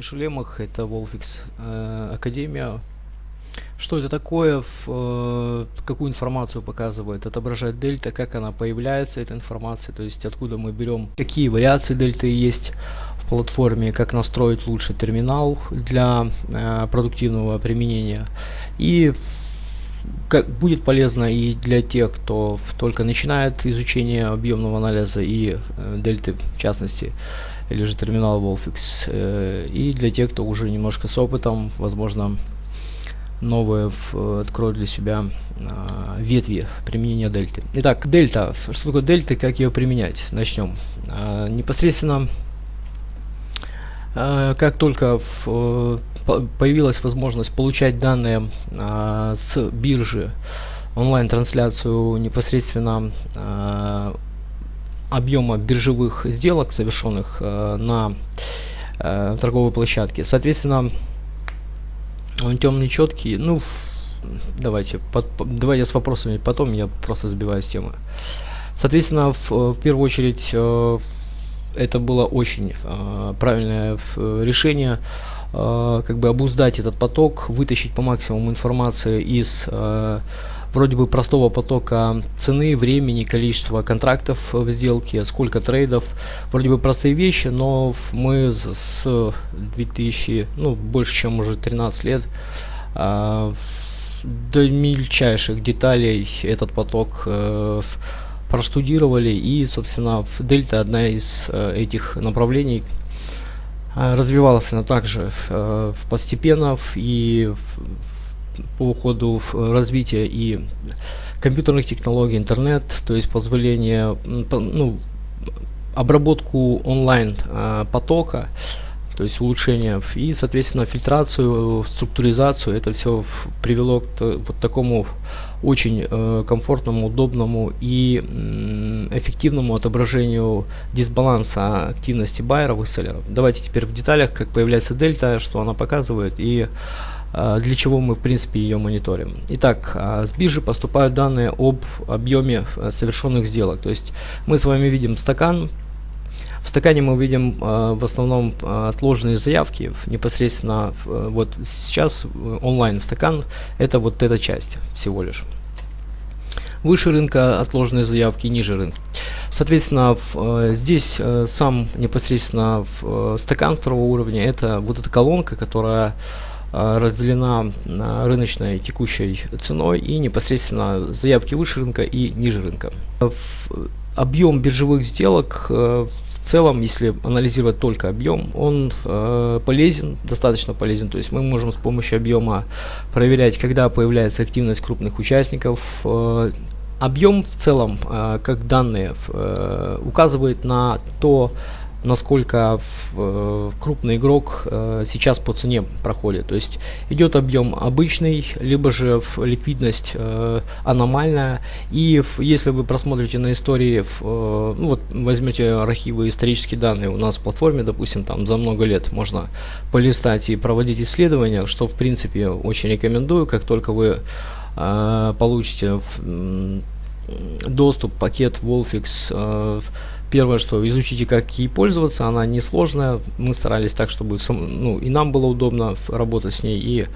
Меня зовут Миша Лемах, это Wolfix э, Академия. Что это такое, в, э, какую информацию показывает, отображает дельта, как она появляется, эта информация, то есть откуда мы берем, какие вариации дельты есть в платформе, как настроить лучше терминал для э, продуктивного применения. И как будет полезно и для тех, кто только начинает изучение объемного анализа и э, дельты в частности, или же терминал Wolfix, э, и для тех, кто уже немножко с опытом, возможно, новые в, откроют для себя э, ветви применения дельты. Итак, дельта. Что такое дельта, как ее применять? Начнем. Э, непосредственно как только э, появилась возможность получать данные а, с биржи, онлайн-трансляцию непосредственно а, объема биржевых сделок, совершенных а, на а, торговой площадке. Соответственно, он темный, четкий. Ну, давайте, под, давайте с вопросами потом, я просто сбиваю с темы. Соответственно, в, в первую очередь это было очень э, правильное решение э, как бы обуздать этот поток, вытащить по максимуму информации из э, вроде бы простого потока цены, времени, количества контрактов в сделке, сколько трейдов. Вроде бы простые вещи, но мы с 2000, ну больше чем уже 13 лет э, до мельчайших деталей этот поток э, проштудировали и, собственно, дельта одна из э, этих направлений э, развивалась она также э, постепенно и по ходу развития и компьютерных технологий, интернет, то есть позволение, ну, обработку онлайн потока, то есть улучшение и, соответственно, фильтрацию, структуризацию, это все привело к вот такому очень э, комфортному, удобному и э, эффективному отображению дисбаланса активности байеров и селлеров. Давайте теперь в деталях, как появляется дельта, что она показывает и э, для чего мы в принципе ее мониторим. Итак, э, с биржи поступают данные об объеме э, совершенных сделок. То есть мы с вами видим стакан, в стакане мы видим э, в основном э, отложенные заявки, непосредственно э, вот сейчас онлайн стакан, это вот эта часть всего лишь. Выше рынка отложенные заявки, ниже рынка. Соответственно, в, здесь сам непосредственно в, стакан второго уровня, это вот эта колонка, которая разделена на рыночной текущей ценой и непосредственно заявки выше рынка и ниже рынка. Объем биржевых сделок целом, если анализировать только объем, он э, полезен, достаточно полезен. То есть мы можем с помощью объема проверять, когда появляется активность крупных участников. Э, объем в целом, э, как данные, э, указывает на то, насколько э, крупный игрок э, сейчас по цене проходит. То есть идет объем обычный, либо же ликвидность э, аномальная. И если вы просмотрите на истории, ну вот возьмете архивы исторические данные у нас в платформе, допустим, там за много лет можно полистать и проводить исследования, что в принципе очень рекомендую, как только вы получите доступ, пакет Wolfix э, Первое, что изучите, как ей пользоваться, она несложная. Мы старались так, чтобы ну, и нам было удобно работать с ней, и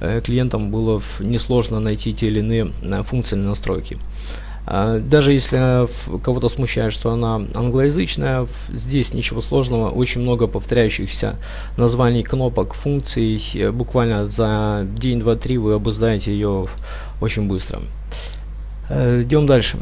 э, клиентам было несложно найти те или иные э, функциональные настройки. А, даже если кого-то смущает, что она англоязычная, здесь ничего сложного, очень много повторяющихся названий кнопок, функций, буквально за день, два, три вы обуздаете ее очень быстро. Идем дальше.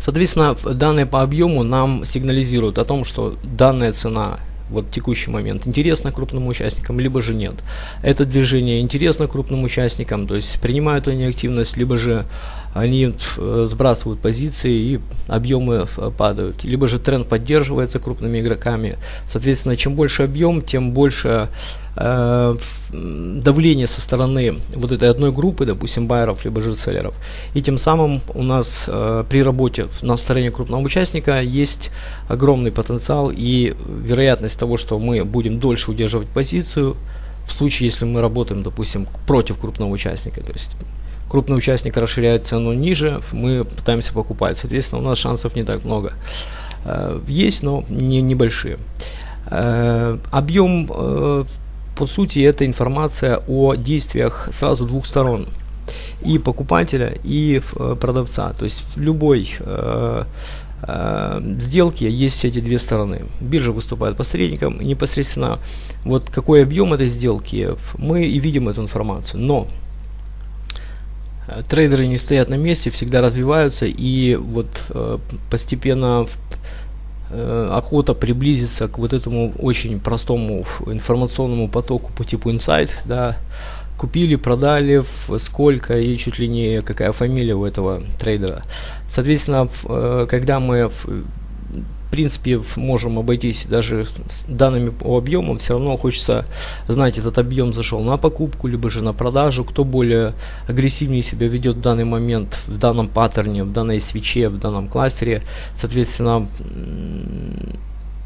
Соответственно, данные по объему нам сигнализируют о том, что данная цена вот в текущий момент интересно крупным участникам, либо же нет. Это движение интересно крупным участникам, то есть принимают они активность, либо же они э, сбрасывают позиции и объемы э, падают. Либо же тренд поддерживается крупными игроками. Соответственно, чем больше объем, тем больше э, давление со стороны вот этой одной группы, допустим, байеров либо же селлеров. И тем самым у нас э, при работе на стороне крупного участника есть огромный потенциал и вероятность того, что мы будем дольше удерживать позицию, в случае, если мы работаем, допустим, против крупного участника. То есть крупный участник расширяет цену ниже, мы пытаемся покупать. Соответственно, у нас шансов не так много. Э, есть, но не небольшие. Э, объем, э, по сути, это информация о действиях сразу двух сторон. И покупателя, и продавца. То есть в любой сделке есть эти две стороны. Биржа выступает посредником, непосредственно вот какой объем этой сделки, мы и видим эту информацию. Но Э, трейдеры не стоят на месте, всегда развиваются и вот э, постепенно э, охота приблизиться к вот этому очень простому информационному потоку по типу инсайт, да, купили, продали, сколько и чуть ли не какая фамилия у этого трейдера. Соответственно, э, когда мы в принципе, можем обойтись даже с данными по объемам, все равно хочется знать, этот объем зашел на покупку, либо же на продажу, кто более агрессивнее себя ведет в данный момент, в данном паттерне, в данной свече, в данном кластере. Соответственно,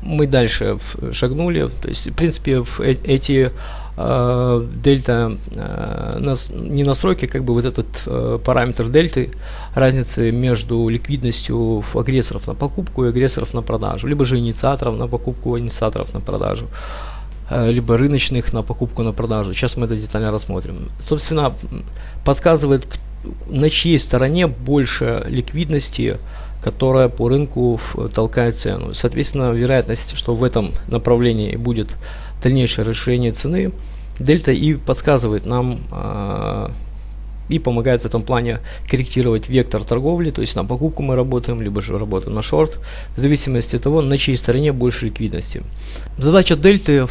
мы дальше шагнули. То есть, в принципе, э, эти э, дельта э, не настройки, как бы вот этот э, параметр дельты, разницы между ликвидностью агрессоров на покупку и агрессоров на продажу, либо же инициаторов на покупку, инициаторов на продажу э, либо рыночных на покупку на продажу. Сейчас мы это детально рассмотрим. Собственно, подсказывает, на чьей стороне больше ликвидности которая по рынку толкает цену. Соответственно, вероятность, что в этом направлении будет дальнейшее расширение цены, дельта и подсказывает нам э, и помогает в этом плане корректировать вектор торговли, то есть на покупку мы работаем, либо же работаем на шорт, в зависимости от того, на чьей стороне больше ликвидности. Задача дельты э,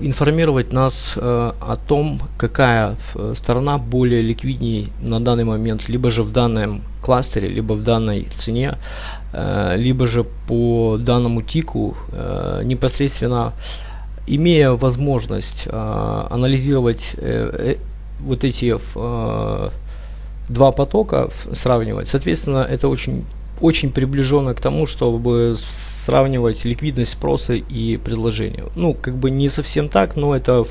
информировать нас э, о том, какая э, сторона более ликвиднее на данный момент, либо же в данном кластере, либо в данной цене, э, либо же по данному тику э, непосредственно имея возможность э, анализировать э, вот эти э, два потока сравнивать, соответственно, это очень, очень приближенно к тому, чтобы сравнивать ликвидность спроса и предложения. Ну, как бы не совсем так, но это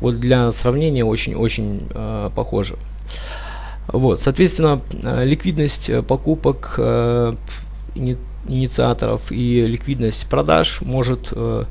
вот для сравнения очень-очень э, похоже. Вот, соответственно, э, ликвидность покупок э, инициаторов и ликвидность продаж может э,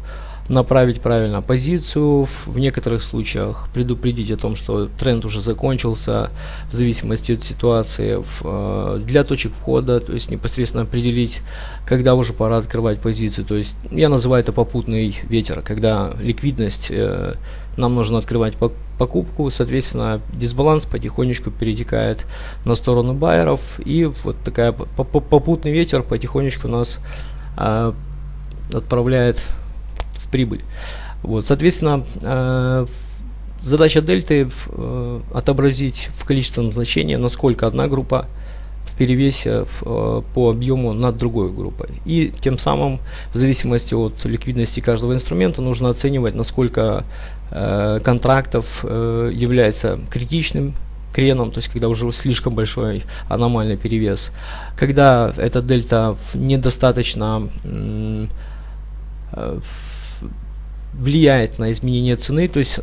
направить правильно позицию, в некоторых случаях предупредить о том, что тренд уже закончился в зависимости от ситуации, в, э, для точек входа, то есть непосредственно определить, когда уже пора открывать позицию, то есть я называю это попутный ветер, когда ликвидность, э, нам нужно открывать покупку, соответственно дисбаланс потихонечку перетекает на сторону байеров и вот такая попутный ветер потихонечку нас э, отправляет прибыль. Вот, соответственно, э, задача дельты э, отобразить в количественном значении, насколько одна группа в перевесе в, э, по объему над другой группой. И тем самым, в зависимости от ликвидности каждого инструмента, нужно оценивать, насколько э, контрактов э, является критичным креном, то есть когда уже слишком большой аномальный перевес. Когда эта дельта недостаточно э, влияет на изменение цены, то есть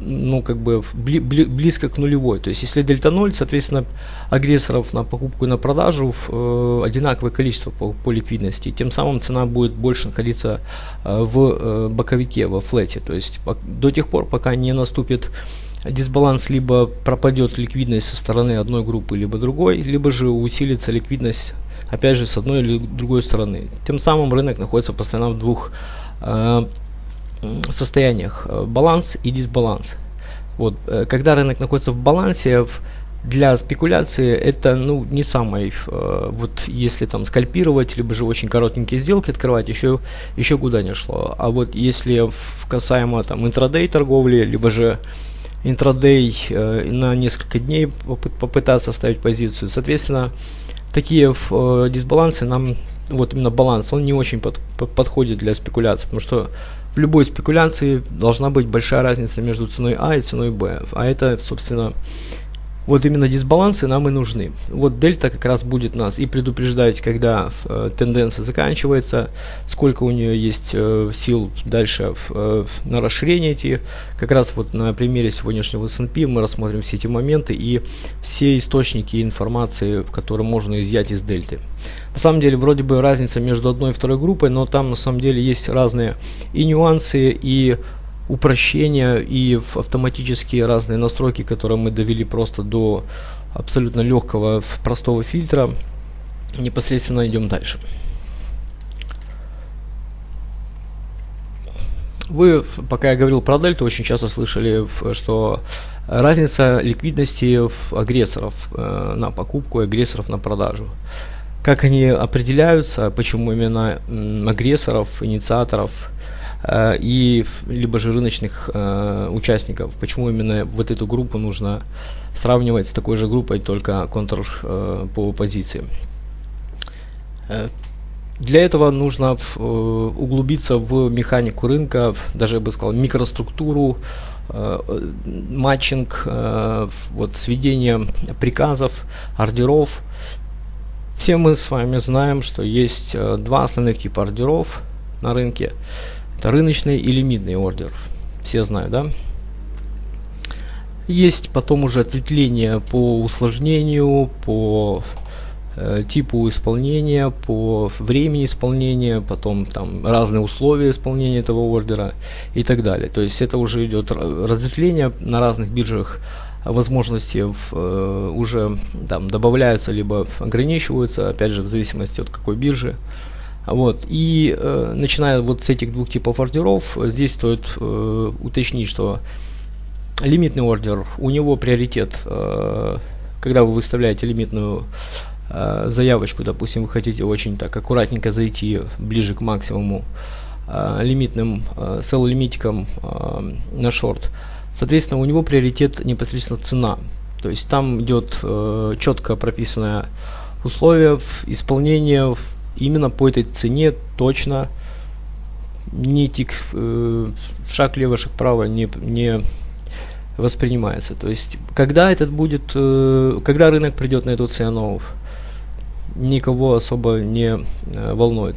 ну как бы бли, бли, близко к нулевой. То есть если дельта 0, соответственно агрессоров на покупку и на продажу э, одинаковое количество по, по ликвидности. Тем самым цена будет больше находиться э, в э, боковике, во флете. То есть по, до тех пор, пока не наступит дисбаланс, либо пропадет ликвидность со стороны одной группы, либо другой, либо же усилится ликвидность опять же с одной или другой стороны. Тем самым рынок находится постоянно в двух э, состояниях э, баланс и дисбаланс. Вот, э, когда рынок находится в балансе, для спекуляции это ну не самый э, вот если там скальпировать либо же очень коротенькие сделки открывать еще еще куда не шло а вот если в касаемо там интрадей торговли либо же интрадей на несколько дней попы попытаться ставить позицию соответственно такие дисбалансы нам вот именно баланс он не очень под, подходит для спекуляции потому что в любой спекуляции должна быть большая разница между ценой А и ценой Б. А это собственно вот именно дисбалансы нам и нужны. Вот дельта как раз будет нас и предупреждать, когда э, тенденция заканчивается, сколько у нее есть э, сил дальше э, на расширение идти. Как раз вот на примере сегодняшнего S&P мы рассмотрим все эти моменты и все источники информации, которые можно изъять из дельты. На самом деле вроде бы разница между одной и второй группой, но там на самом деле есть разные и нюансы, и упрощения и автоматические разные настройки, которые мы довели просто до абсолютно легкого простого фильтра. Непосредственно идем дальше. Вы, пока я говорил про дельту, очень часто слышали, что разница ликвидности агрессоров э, на покупку и агрессоров на продажу. Как они определяются, почему именно агрессоров, инициаторов и либо же рыночных э, участников. Почему именно вот эту группу нужно сравнивать с такой же группой, только контур э, по позиции. Для этого нужно углубиться в механику рынка, даже я бы сказал микроструктуру, матчинг, вот сведение приказов, ордеров. Все мы с вами знаем, что есть два основных типа ордеров на рынке. Это рыночный и лимитный ордер. Все знают, да? Есть потом уже ответвления по усложнению, по э, типу исполнения, по времени исполнения, потом там разные условия исполнения этого ордера и так далее. То есть это уже идет разветвление на разных биржах возможности в, э, уже там добавляются либо ограничиваются, опять же в зависимости от какой биржи. Вот. И э, начиная вот с этих двух типов ордеров, здесь стоит э, уточнить, что лимитный ордер, у него приоритет, э, когда вы выставляете лимитную э, заявочку, допустим, вы хотите очень так аккуратненько зайти ближе к максимуму э, лимитным э, sell лимитиком э, на шорт, соответственно, у него приоритет непосредственно цена. То есть там идет э, четко прописанное условие исполнения именно по этой цене точно ни тик э, шаг лево, шаг право не, не воспринимается. То есть, когда этот будет, э, когда рынок придет на эту цену, никого особо не э, волнует.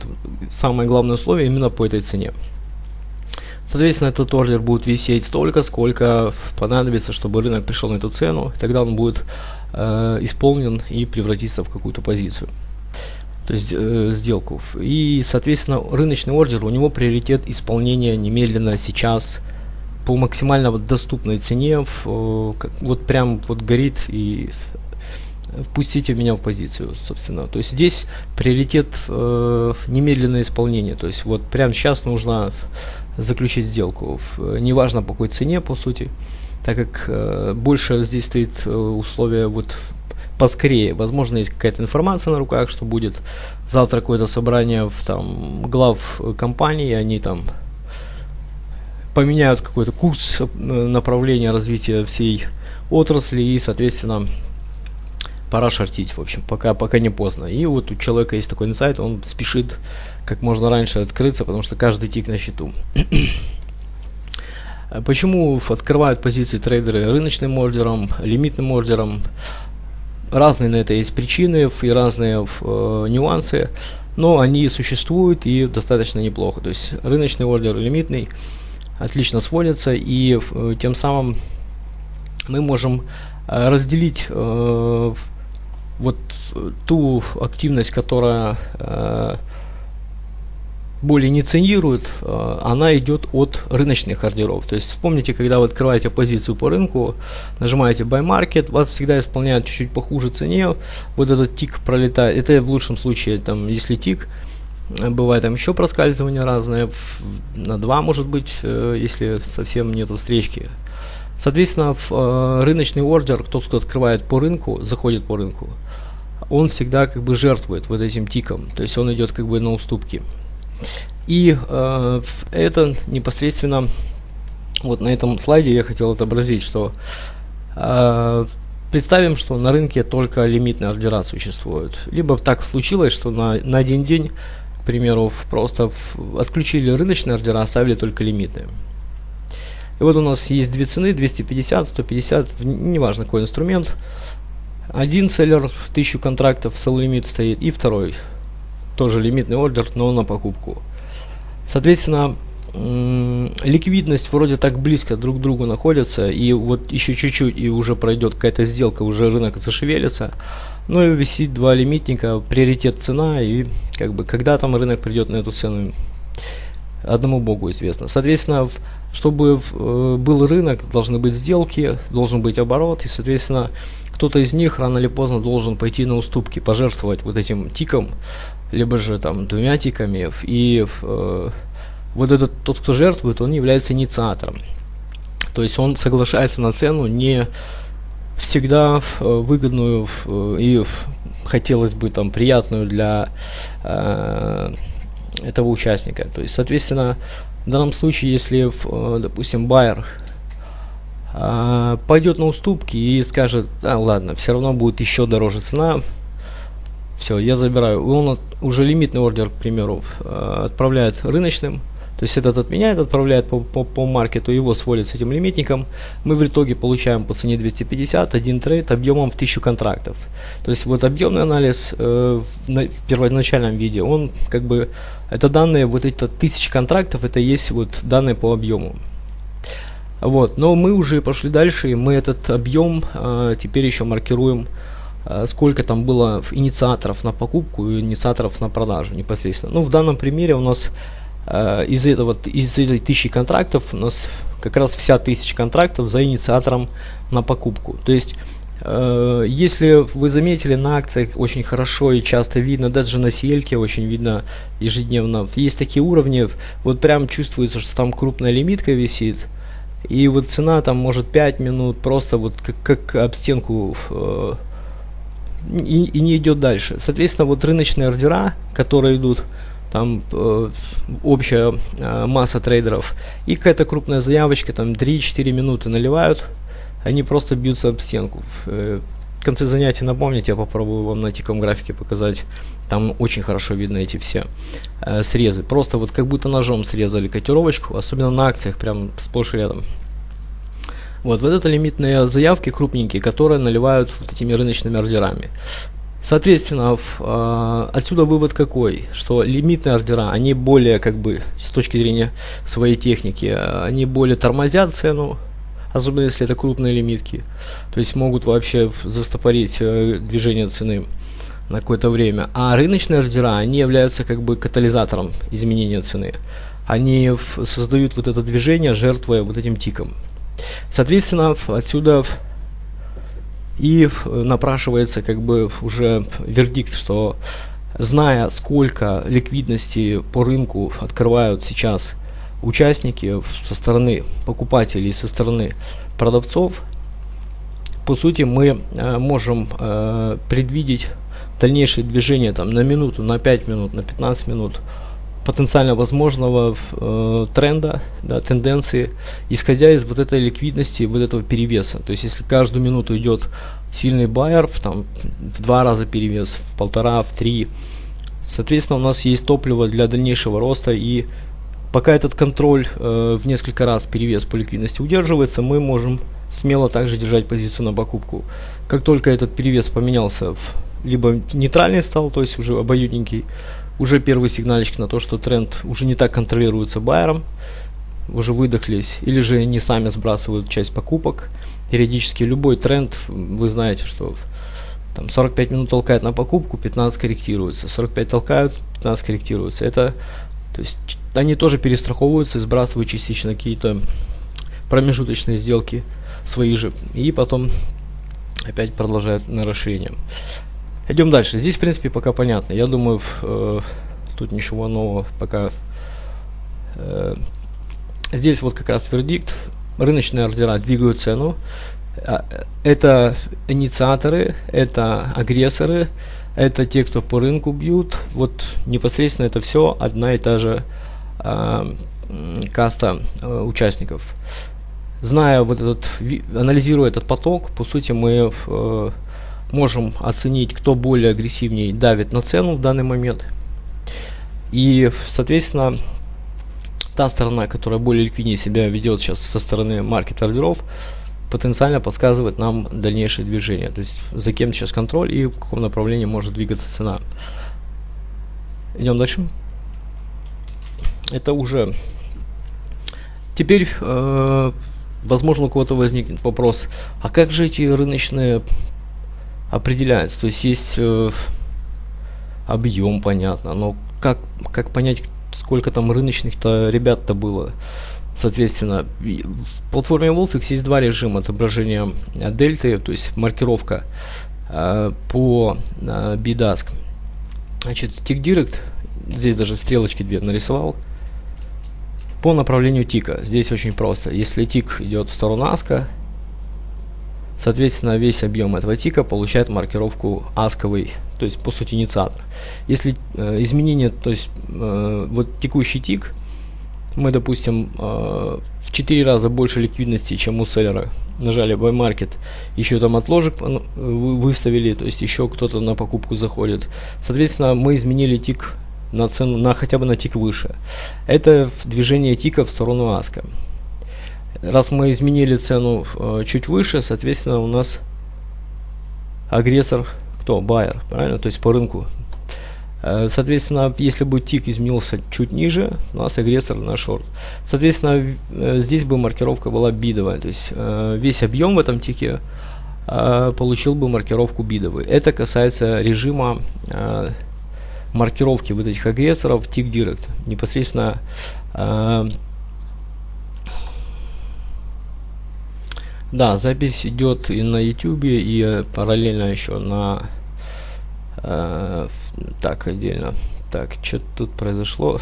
Самое главное условие именно по этой цене. Соответственно, этот ордер будет висеть столько, сколько понадобится, чтобы рынок пришел на эту цену. Тогда он будет э, исполнен и превратится в какую-то позицию то есть э, сделку. И, соответственно, рыночный ордер, у него приоритет исполнения немедленно, сейчас, по максимально вот доступной цене, в, э, как, вот прям вот горит и впустите меня в позицию, собственно. То есть здесь приоритет э, немедленное исполнение. То есть вот прямо сейчас нужно заключить сделку. Неважно по какой цене, по сути, так как э, больше здесь стоит э, условие вот поскорее. Возможно, есть какая-то информация на руках, что будет завтра какое-то собрание в там глав компании, они там поменяют какой-то курс э, направления развития всей отрасли и, соответственно, пора шортить, в общем, пока, пока не поздно. И вот у человека есть такой инсайт, он спешит как можно раньше открыться, потому что каждый тик на счету. Почему открывают позиции трейдеры рыночным ордером, лимитным ордером? Разные на это есть причины и разные э, нюансы, но они существуют и достаточно неплохо. То есть рыночный ордер лимитный отлично сводится и э, тем самым мы можем э, разделить э, вот ту активность, которая э, более не ценирует, э, она идет от рыночных ордеров. То есть вспомните, когда вы открываете позицию по рынку, нажимаете Buy Market, вас всегда исполняют чуть-чуть похуже цене, вот этот тик пролетает, это в лучшем случае, там, если тик, э, бывает там еще проскальзывания разные, на 2 может быть, э, если совсем нету встречки. Соответственно, в рыночный ордер, тот, кто открывает по рынку, заходит по рынку, он всегда как бы жертвует вот этим тиком, то есть он идет как бы на уступки. И э, это непосредственно, вот на этом слайде я хотел отобразить, что э, представим, что на рынке только лимитные ордера существуют. Либо так случилось, что на, на один день, к примеру, просто в, отключили рыночные ордера, оставили только лимитные. И вот у нас есть две цены, 250, 150, неважно какой инструмент. Один селлер, 1000 контрактов, sell лимит стоит, и второй, тоже лимитный ордер, но на покупку. Соответственно, ликвидность вроде так близко друг к другу находится, и вот еще чуть-чуть, и уже пройдет какая-то сделка, уже рынок зашевелится. Ну и висит два лимитника, приоритет цена, и как бы когда там рынок придет на эту цену, одному богу известно. Соответственно, чтобы э, был рынок, должны быть сделки, должен быть оборот, и, соответственно, кто-то из них рано или поздно должен пойти на уступки, пожертвовать вот этим тиком, либо же там двумя тиками, и э, вот этот тот, кто жертвует, он является инициатором. То есть он соглашается на цену не всегда э, выгодную э, и хотелось бы там приятную для э, этого участника. То есть, соответственно, в данном случае, если, э, допустим, байер пойдет на уступки и скажет, а ладно, все равно будет еще дороже цена, все, я забираю. Он уже лимитный ордер, к примеру, э, отправляет рыночным, то есть этот отменяет, отправляет по, по, по маркету, его сводит с этим лимитником. Мы в итоге получаем по цене 250 один трейд объемом в 1000 контрактов. То есть вот объемный анализ э, на первоначальном виде, он как бы, это данные, вот эти 1000 контрактов, это есть вот данные по объему. Вот, но мы уже пошли дальше, и мы этот объем э, теперь еще маркируем сколько там было инициаторов на покупку и инициаторов на продажу непосредственно. Ну, в данном примере у нас Э, из этого из этой тысячи контрактов у нас как раз вся тысяча контрактов за инициатором на покупку. То есть э, если вы заметили на акциях очень хорошо и часто видно, даже на сельке очень видно ежедневно, есть такие уровни, вот прям чувствуется, что там крупная лимитка висит, и вот цена там может 5 минут просто вот как, как об стенку э, и, и не идет дальше. Соответственно, вот рыночные ордера, которые идут там э, общая э, масса трейдеров, и какая-то крупная заявочка, там 3-4 минуты наливают, они просто бьются об стенку. Э, в конце занятия напомните, я попробую вам на тиком графике показать, там очень хорошо видно эти все э, срезы. Просто вот как будто ножом срезали котировочку, особенно на акциях, прям сплошь рядом. Вот, вот это лимитные заявки крупненькие, которые наливают вот этими рыночными ордерами. Соответственно, в, э, отсюда вывод какой, что лимитные ордера, они более, как бы, с точки зрения своей техники, они более тормозят цену, особенно если это крупные лимитки, то есть могут вообще застопорить э, движение цены на какое-то время. А рыночные ордера, они являются как бы катализатором изменения цены. Они создают вот это движение, жертвуя вот этим тиком. Соответственно, отсюда и напрашивается как бы уже вердикт, что зная сколько ликвидности по рынку открывают сейчас участники со стороны покупателей, со стороны продавцов, по сути мы э, можем э, предвидеть дальнейшее движение там на минуту, на 5 минут, на 15 минут потенциально возможного э, тренда, да, тенденции, исходя из вот этой ликвидности, вот этого перевеса. То есть, если каждую минуту идет сильный байер, там, в два раза перевес, в полтора, в три, соответственно, у нас есть топливо для дальнейшего роста, и пока этот контроль э, в несколько раз перевес по ликвидности удерживается, мы можем смело также держать позицию на покупку. Как только этот перевес поменялся в либо нейтральный стал, то есть уже обоюдненький, уже первый сигнальчик на то, что тренд уже не так контролируется байером, уже выдохлись, или же они сами сбрасывают часть покупок. Периодически любой тренд, вы знаете, что там 45 минут толкает на покупку, 15 корректируется, 45 толкают, 15 корректируется. Это, то есть они тоже перестраховываются сбрасывают частично какие-то промежуточные сделки свои же, и потом опять продолжают на расширение. Идем дальше. Здесь, в принципе, пока понятно. Я думаю, э, тут ничего нового пока. Э, здесь вот как раз вердикт. рыночные ордера двигают цену. А, это инициаторы, это агрессоры, это те, кто по рынку бьют. Вот непосредственно это все одна и та же э, каста э, участников. Зная вот этот, анализируя этот поток, по сути мы э, можем оценить, кто более агрессивнее давит на цену в данный момент. И, соответственно, та сторона, которая более ликвиднее себя ведет сейчас со стороны маркет-ордеров, потенциально подсказывает нам дальнейшее движение. То есть за кем сейчас контроль и в каком направлении может двигаться цена. Идем дальше. Это уже... Теперь, э, возможно, у кого-то возникнет вопрос, а как же эти рыночные определяются? То есть есть э, объем, понятно, но как, как понять, сколько там рыночных-то ребят-то было? Соответственно, в платформе Wolfix есть два режима отображения дельты, то есть маркировка э, по э, BDASK. Значит, Tick Direct, здесь даже стрелочки две нарисовал, по направлению тика. Здесь очень просто. Если тик идет в сторону аска, соответственно, весь объем этого тика получает маркировку асковый, то есть по сути инициатор. Если э, изменение, то есть э, вот текущий тик, мы, допустим, э, в 4 раза больше ликвидности, чем у селлера, нажали Buy Market, еще там отложек выставили, то есть еще кто-то на покупку заходит. Соответственно, мы изменили тик на цену, на хотя бы на тик выше. Это движение тика в сторону аска. Раз мы изменили цену э, чуть выше, соответственно, у нас агрессор, кто? Байер, правильно? То есть по рынку Э, соответственно, если бы тик изменился чуть ниже, у нас агрессор на шорт. Соответственно, э, здесь бы маркировка была бидовая. То есть э, весь объем в этом тике получил бы маркировку бидовый. Это касается режима маркировки вот этих агрессоров тик директ. Непосредственно да, запись идет и на YouTube, и параллельно еще на Э, так, отдельно. Так, что тут произошло?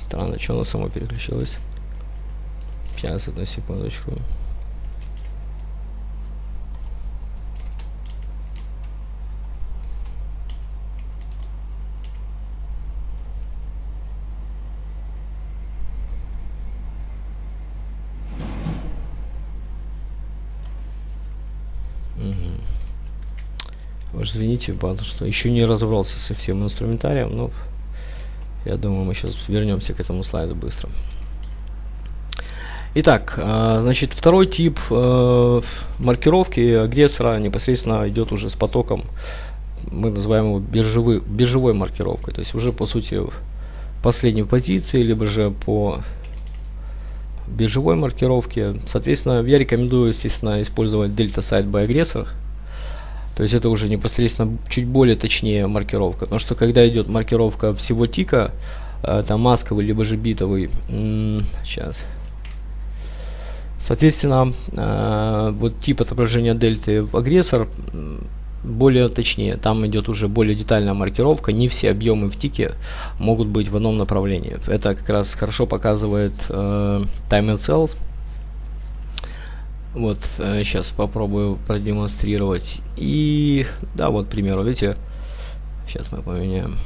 Странно, что оно само переключилось. Сейчас, одну секундочку. Уж извините, потому что еще не разобрался со всем инструментарием, но я думаю, мы сейчас вернемся к этому слайду быстро. Итак, а, значит, второй тип э, маркировки агрессора непосредственно идет уже с потоком, мы называем его биржевой, биржевой маркировкой, то есть уже по сути последней позиции, либо же по биржевой маркировке. Соответственно, я рекомендую, естественно, использовать Delta Site by Aggressor, то есть это уже непосредственно чуть более точнее маркировка. Потому что когда идет маркировка всего тика, э, там масковый либо же битовый, сейчас. Соответственно, э, вот тип отображения дельты в агрессор более точнее, там идет уже более детальная маркировка, не все объемы в тике могут быть в одном направлении. Это как раз хорошо показывает э, Time and Cells, вот, сейчас э, попробую продемонстрировать. И, да, вот, к примеру, видите, сейчас мы поменяем.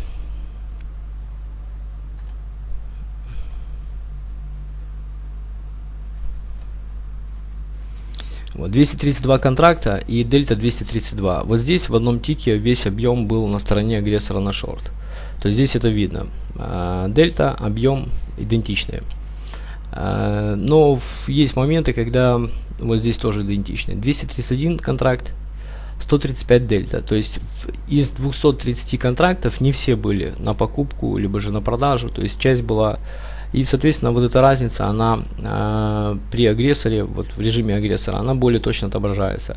Вот 232 контракта и дельта 232. Вот здесь в одном тике весь объем был на стороне агрессора на шорт. То есть здесь это видно. А, дельта, объем идентичные. А, но есть моменты, когда вот здесь тоже идентичны. 231 контракт, 135 дельта. То есть из 230 контрактов не все были на покупку, либо же на продажу. То есть часть была... И, соответственно, вот эта разница, она э, при агрессоре, вот в режиме агрессора, она более точно отображается.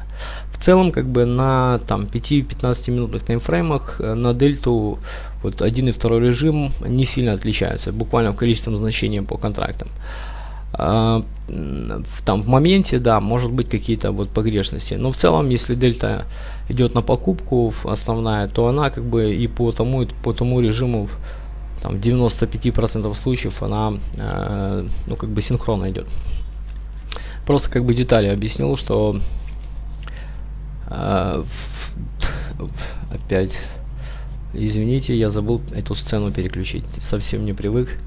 В целом, как бы на там 5-15 минутных таймфреймах э, на дельту вот один и второй режим не сильно отличаются, буквально в количественном значении по контрактам. А, там в моменте, да, может быть какие-то вот погрешности. Но в целом, если дельта идет на покупку основная, то она как бы и по тому, и по тому режиму там, в 95% случаев она э, ну, как бы синхронно идет. Просто как бы детали объяснил, что э, опять извините, я забыл эту сцену переключить, совсем не привык.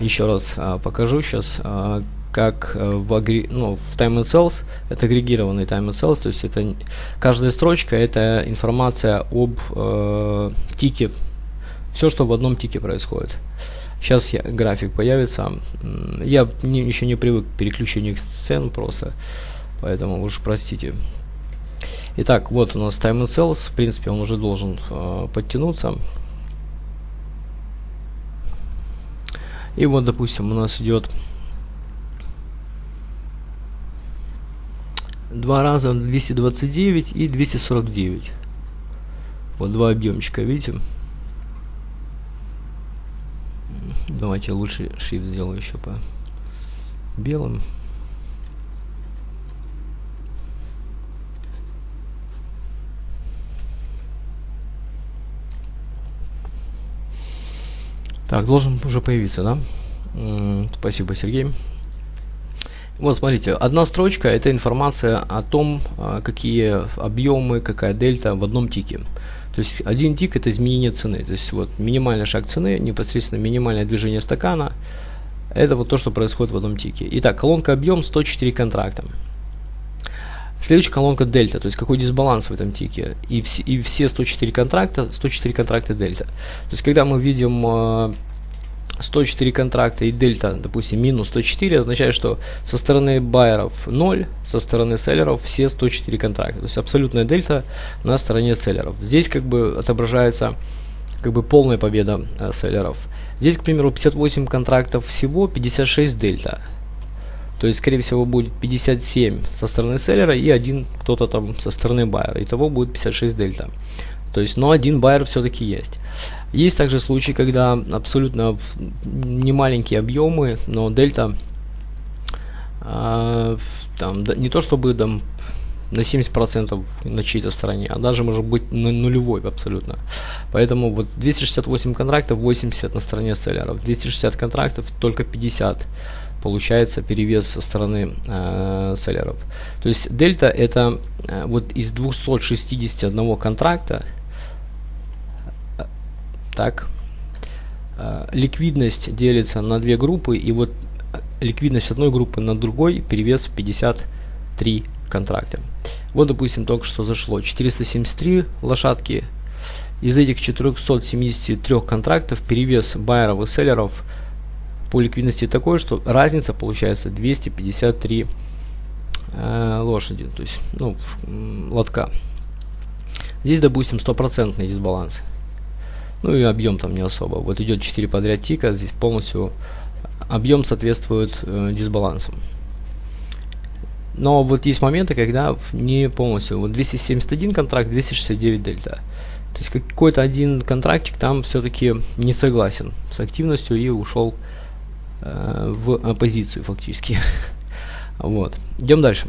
Еще раз э, покажу сейчас, э, как э, в, агри... ну, в Time and Cells, это агрегированный Time and Cells, то есть это каждая строчка это информация об э, тике все, что в одном тике происходит. Сейчас я, график появится. Я не, еще не привык к переключению сцен просто, поэтому уж простите. Итак, вот у нас Time and Cells. В принципе, он уже должен э, подтянуться. И вот, допустим, у нас идет два раза 229 и 249. Вот два объемчика, видите? Давайте лучше shift сделаю еще по белым. Так, должен уже появиться, да? Спасибо, Сергей. Вот, смотрите, одна строчка это информация о том, а, какие объемы, какая дельта в одном тике. То есть один тик это изменение цены. То есть вот минимальный шаг цены, непосредственно минимальное движение стакана. Это вот то, что происходит в одном тике. Итак, колонка объем 104 контракта. Следующая колонка дельта, то есть какой дисбаланс в этом тике. И, вс и все 104 контракта, 104 контракта дельта. То есть когда мы видим э, 104 контракта и дельта, допустим, минус 104, означает, что со стороны байеров 0, со стороны селлеров все 104 контракта. То есть абсолютная дельта на стороне селлеров. Здесь как бы отображается как бы полная победа э, селлеров. Здесь, к примеру, 58 контрактов всего, 56 дельта. То есть, скорее всего, будет 57 со стороны селлера и один кто-то там со стороны байера. Итого будет 56 дельта. То есть, но один байер все-таки есть. Есть также случаи, когда абсолютно не маленькие объемы, но дельта э, там, да, не то чтобы там на 70% на чьей-то стороне, а даже может быть на нулевой абсолютно. Поэтому вот 268 контрактов, 80 на стороне селлеров, 260 контрактов, только 50 получается перевес со стороны э, селлеров. То есть дельта это э, вот из 261 контракта так. Э, ликвидность делится на две группы, и вот ликвидность одной группы на другой перевес 53 контракта. Вот, допустим, только что зашло 473 лошадки. Из этих 473 контрактов перевес байеров и селлеров по ликвидности такой, что разница получается 253 э, лошади, то есть ну, лотка. Здесь, допустим, стопроцентный дисбаланс. Ну и объем там не особо. Вот идет 4 подряд тика, здесь полностью объем соответствует э, дисбалансу. Но вот есть моменты, когда не полностью. Вот 271 контракт, 269 дельта. То есть какой-то один контрактик там все-таки не согласен с активностью и ушел э, в оппозицию фактически. вот. Идем дальше.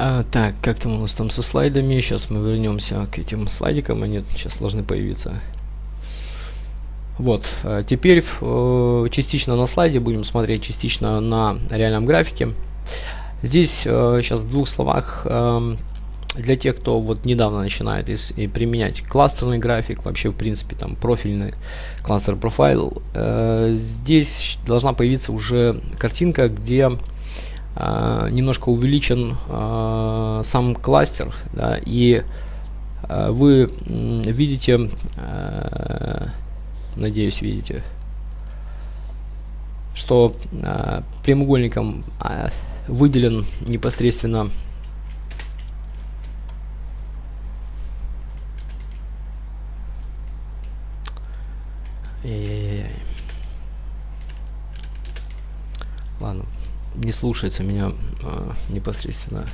А, так, как там у нас там со слайдами? Сейчас мы вернемся к этим слайдикам, они сейчас должны появиться. Вот, а теперь э, частично на слайде будем смотреть, частично на реальном графике. Здесь э, сейчас в двух словах э, для тех, кто вот недавно начинает и применять кластерный график, вообще в принципе там профильный кластер профайл, э, здесь должна появиться уже картинка, где э, немножко увеличен э, сам кластер, да, и э, вы видите, надеюсь, видите, что прямоугольником выделен непосредственно Ладно, не слушается меня э, непосредственно.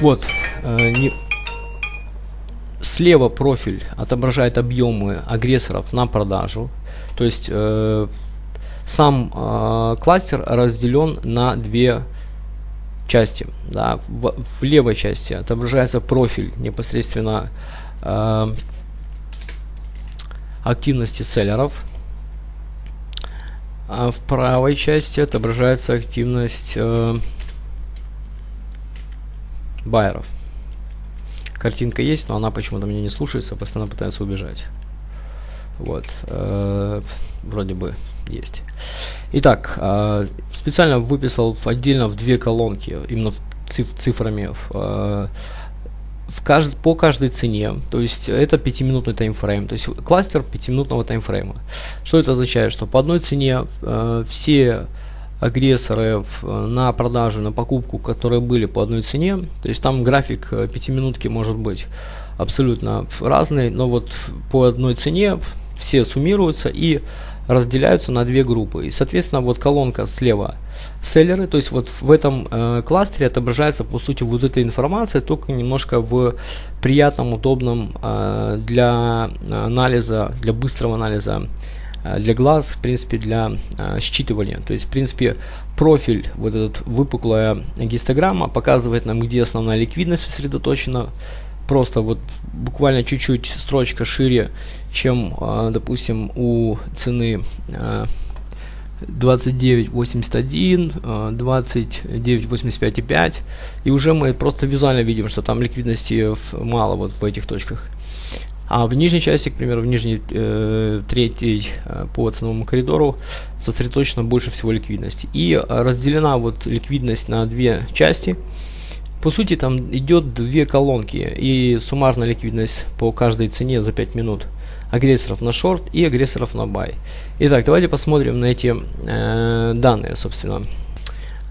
Вот, э, не... слева профиль отображает объемы агрессоров на продажу. То есть э, сам э, кластер разделен на две части, да, в, в левой части отображается профиль непосредственно э, активности селлеров, а в правой части отображается активность э, байеров. Картинка есть, но она почему-то меня не слушается, постоянно пытается убежать. Вот, э, вроде бы есть. Итак, э, специально выписал отдельно в две колонки, именно циф цифрами. Э, в кажд, по каждой цене, то есть это 5-минутный таймфрейм, то есть кластер 5-минутного таймфрейма. Что это означает? Что по одной цене э, все агрессоры на продажу, на покупку, которые были по одной цене. То есть там график 5 э, может быть абсолютно разный, но вот по одной цене все суммируются и разделяются на две группы. И, соответственно, вот колонка слева селлеры, то есть вот в этом э, кластере отображается, по сути, вот эта информация, только немножко в приятном, удобном э, для анализа, для быстрого анализа Э, для глаз, в принципе, для э, считывания. То есть, в принципе, профиль, вот этот выпуклая гистограмма показывает нам, где основная ликвидность сосредоточена. Просто вот буквально чуть-чуть строчка шире, чем, э, допустим, у цены 29.81, 29.85,5 и уже мы просто визуально видим, что там ликвидности мало вот в этих точках. А в нижней части, к примеру, в нижней э, третьей э, по ценовому коридору сосредоточена больше всего ликвидности. И разделена вот ликвидность на две части. По сути, там идет две колонки и суммарная ликвидность по каждой цене за 5 минут агрессоров на шорт и агрессоров на бай. Итак, давайте посмотрим на эти э, данные, собственно.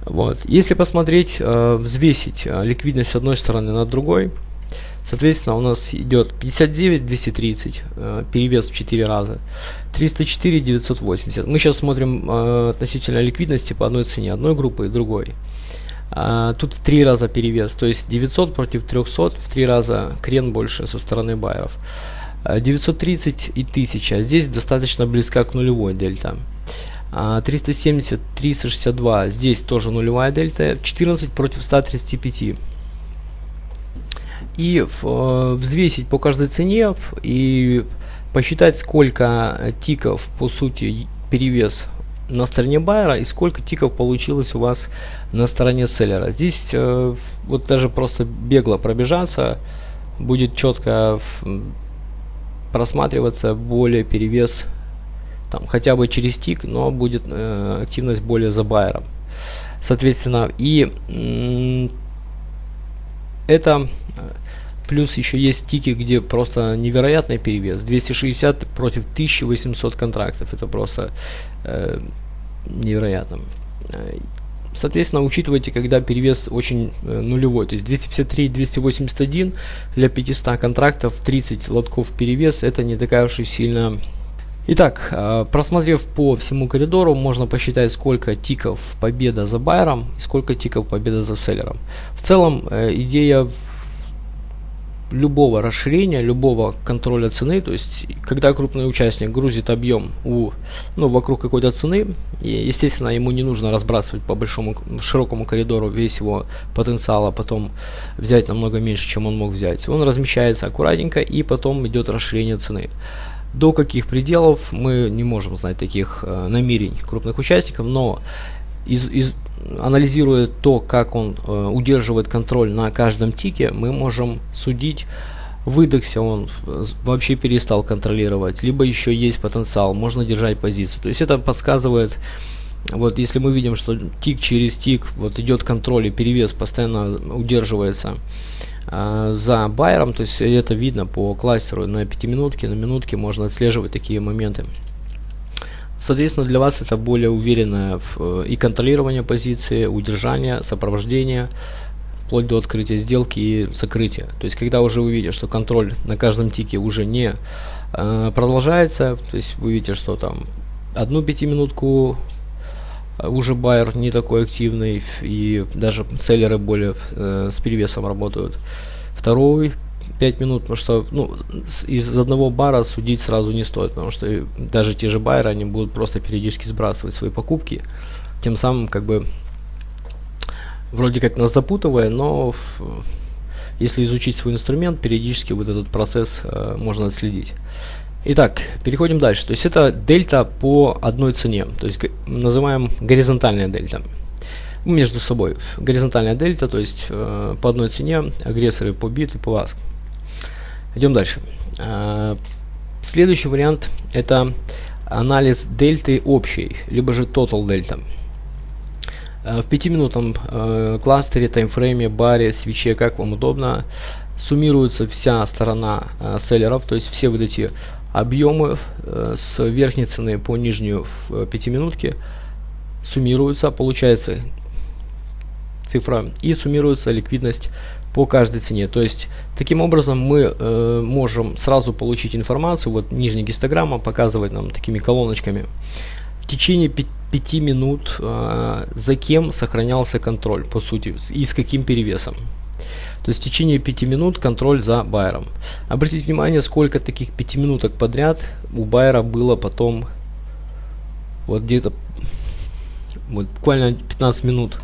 Вот. Если посмотреть, э, взвесить э, ликвидность с одной стороны над другой, Соответственно, у нас идет 59 230, э, перевес в 4 раза, 304 980. Мы сейчас смотрим э, относительно ликвидности по одной цене, одной группы и другой. А, тут 3 раза перевес, то есть 900 против 300, в 3 раза крен больше со стороны байеров. 930 а, и 1000, здесь достаточно близка к нулевой дельта. 370, а, 362, здесь тоже нулевая дельта, 14 против 135 и э, взвесить по каждой цене и посчитать, сколько тиков, по сути, перевес на стороне байера и сколько тиков получилось у вас на стороне селлера. Здесь э, вот даже просто бегло пробежаться будет четко просматриваться более перевес там хотя бы через тик, но будет э, активность более за байером. Соответственно, и это э, плюс еще есть тики, где просто невероятный перевес. 260 против 1800 контрактов. Это просто э, невероятно. Э, соответственно, учитывайте, когда перевес очень э, нулевой, то есть 253 281 для 500 контрактов, 30 лотков перевес, это не такая уж и сильно Итак, э, просмотрев по всему коридору, можно посчитать, сколько тиков победа за байером и сколько тиков победа за селлером. В целом, э, идея любого расширения, любого контроля цены, то есть когда крупный участник грузит объем у, ну, вокруг какой-то цены, и, естественно, ему не нужно разбрасывать по большому, широкому коридору весь его потенциал, а потом взять намного меньше, чем он мог взять. Он размещается аккуратненько, и потом идет расширение цены. До каких пределов мы не можем знать таких э, намерений крупных участников, но из, из, анализируя то, как он э, удерживает контроль на каждом тике, мы можем судить, выдохся он, вообще перестал контролировать, либо еще есть потенциал, можно держать позицию. То есть это подсказывает, вот если мы видим, что тик через тик вот идет контроль и перевес постоянно удерживается, а, за байером, то есть это видно по кластеру на 5 минутке, на минутке можно отслеживать такие моменты. Соответственно, для вас это более уверенное э, и контролирование позиции, удержание, сопровождение, вплоть до открытия сделки и закрытия. То есть, когда уже вы видите, что контроль на каждом тике уже не э, продолжается, то есть вы видите, что там одну пятиминутку уже байер не такой активный и даже селлеры более э, с перевесом работают. Второй 5 минут, потому что ну, из одного бара судить сразу не стоит, потому что даже те же байеры, они будут просто периодически сбрасывать свои покупки, тем самым как бы вроде как нас запутывая, но если изучить свой инструмент, периодически вот этот процесс э, можно отследить. Итак, переходим дальше. То есть это дельта по одной цене, то есть называем горизонтальная дельта между собой. Горизонтальная дельта, то есть э, по одной цене агрессоры по бит и по аск. Идем дальше. Э, следующий вариант это анализ дельты общей, либо же total дельта. Э, в 5-минутном э, кластере, таймфрейме, баре, свече, как вам удобно, суммируется вся сторона э, селлеров, то есть все вот эти объемы с верхней цены по нижнюю в 5 минутке суммируются, получается цифра, и суммируется ликвидность по каждой цене. То есть, таким образом мы э, можем сразу получить информацию, вот нижняя гистограмма показывает нам такими колоночками, в течение 5 минут э, за кем сохранялся контроль, по сути, и с каким перевесом. То есть в течение 5 минут контроль за байером. Обратите внимание, сколько таких 5 минуток подряд у байера было потом вот где-то вот буквально 15 минут.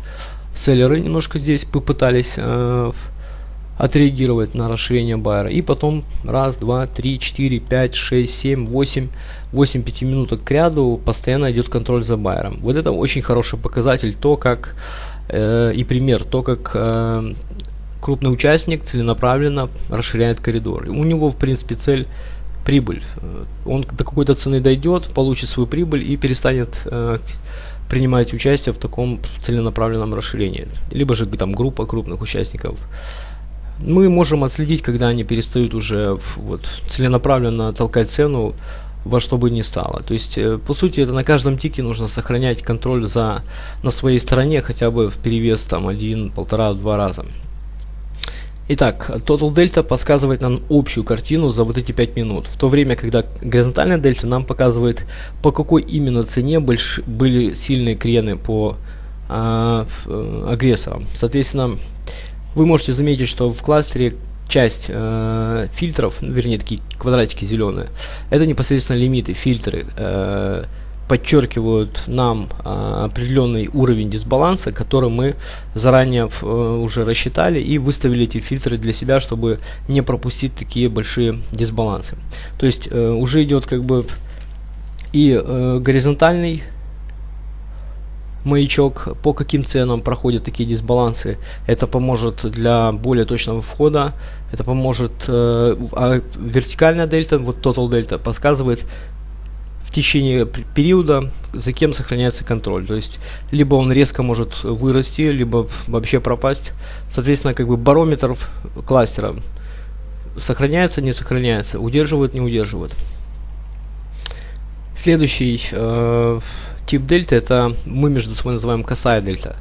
Селлеры немножко здесь попытались э, отреагировать на расширение байера. И потом раз, два, три, четыре, пять, шесть, семь, восемь, восемь пяти минуток к ряду постоянно идет контроль за байером. Вот это очень хороший показатель, то как э, и пример, то как э, крупный участник целенаправленно расширяет коридор. У него в принципе цель прибыль. Э, он до какой-то цены дойдет, получит свою прибыль и перестанет э, принимать участие в таком целенаправленном расширении. Либо же там группа крупных участников мы можем отследить, когда они перестают уже вот, целенаправленно толкать цену во что бы ни стало. То есть, э, по сути, это на каждом тике нужно сохранять контроль за, на своей стороне хотя бы в перевес там один, полтора, два раза. Итак, Total Delta подсказывает нам общую картину за вот эти 5 минут, в то время, когда горизонтальная дельта нам показывает, по какой именно цене больш... были сильные крены по а, э, агрессорам. Соответственно, вы можете заметить, что в кластере часть э, фильтров, вернее такие квадратики зеленые, это непосредственно лимиты, фильтры, э, подчеркивают нам э, определенный уровень дисбаланса, который мы заранее э, уже рассчитали и выставили эти фильтры для себя, чтобы не пропустить такие большие дисбалансы. То есть э, уже идет как бы и э, горизонтальный маячок, по каким ценам проходят такие дисбалансы. Это поможет для более точного входа. Это поможет, э, а вертикальная дельта, вот total дельта, подсказывает в течение периода, за кем сохраняется контроль. То есть, либо он резко может вырасти, либо вообще пропасть. Соответственно, как бы барометр кластера сохраняется, не сохраняется, удерживает, не удерживает. Следующий э, тип дельта это мы между собой называем косая дельта.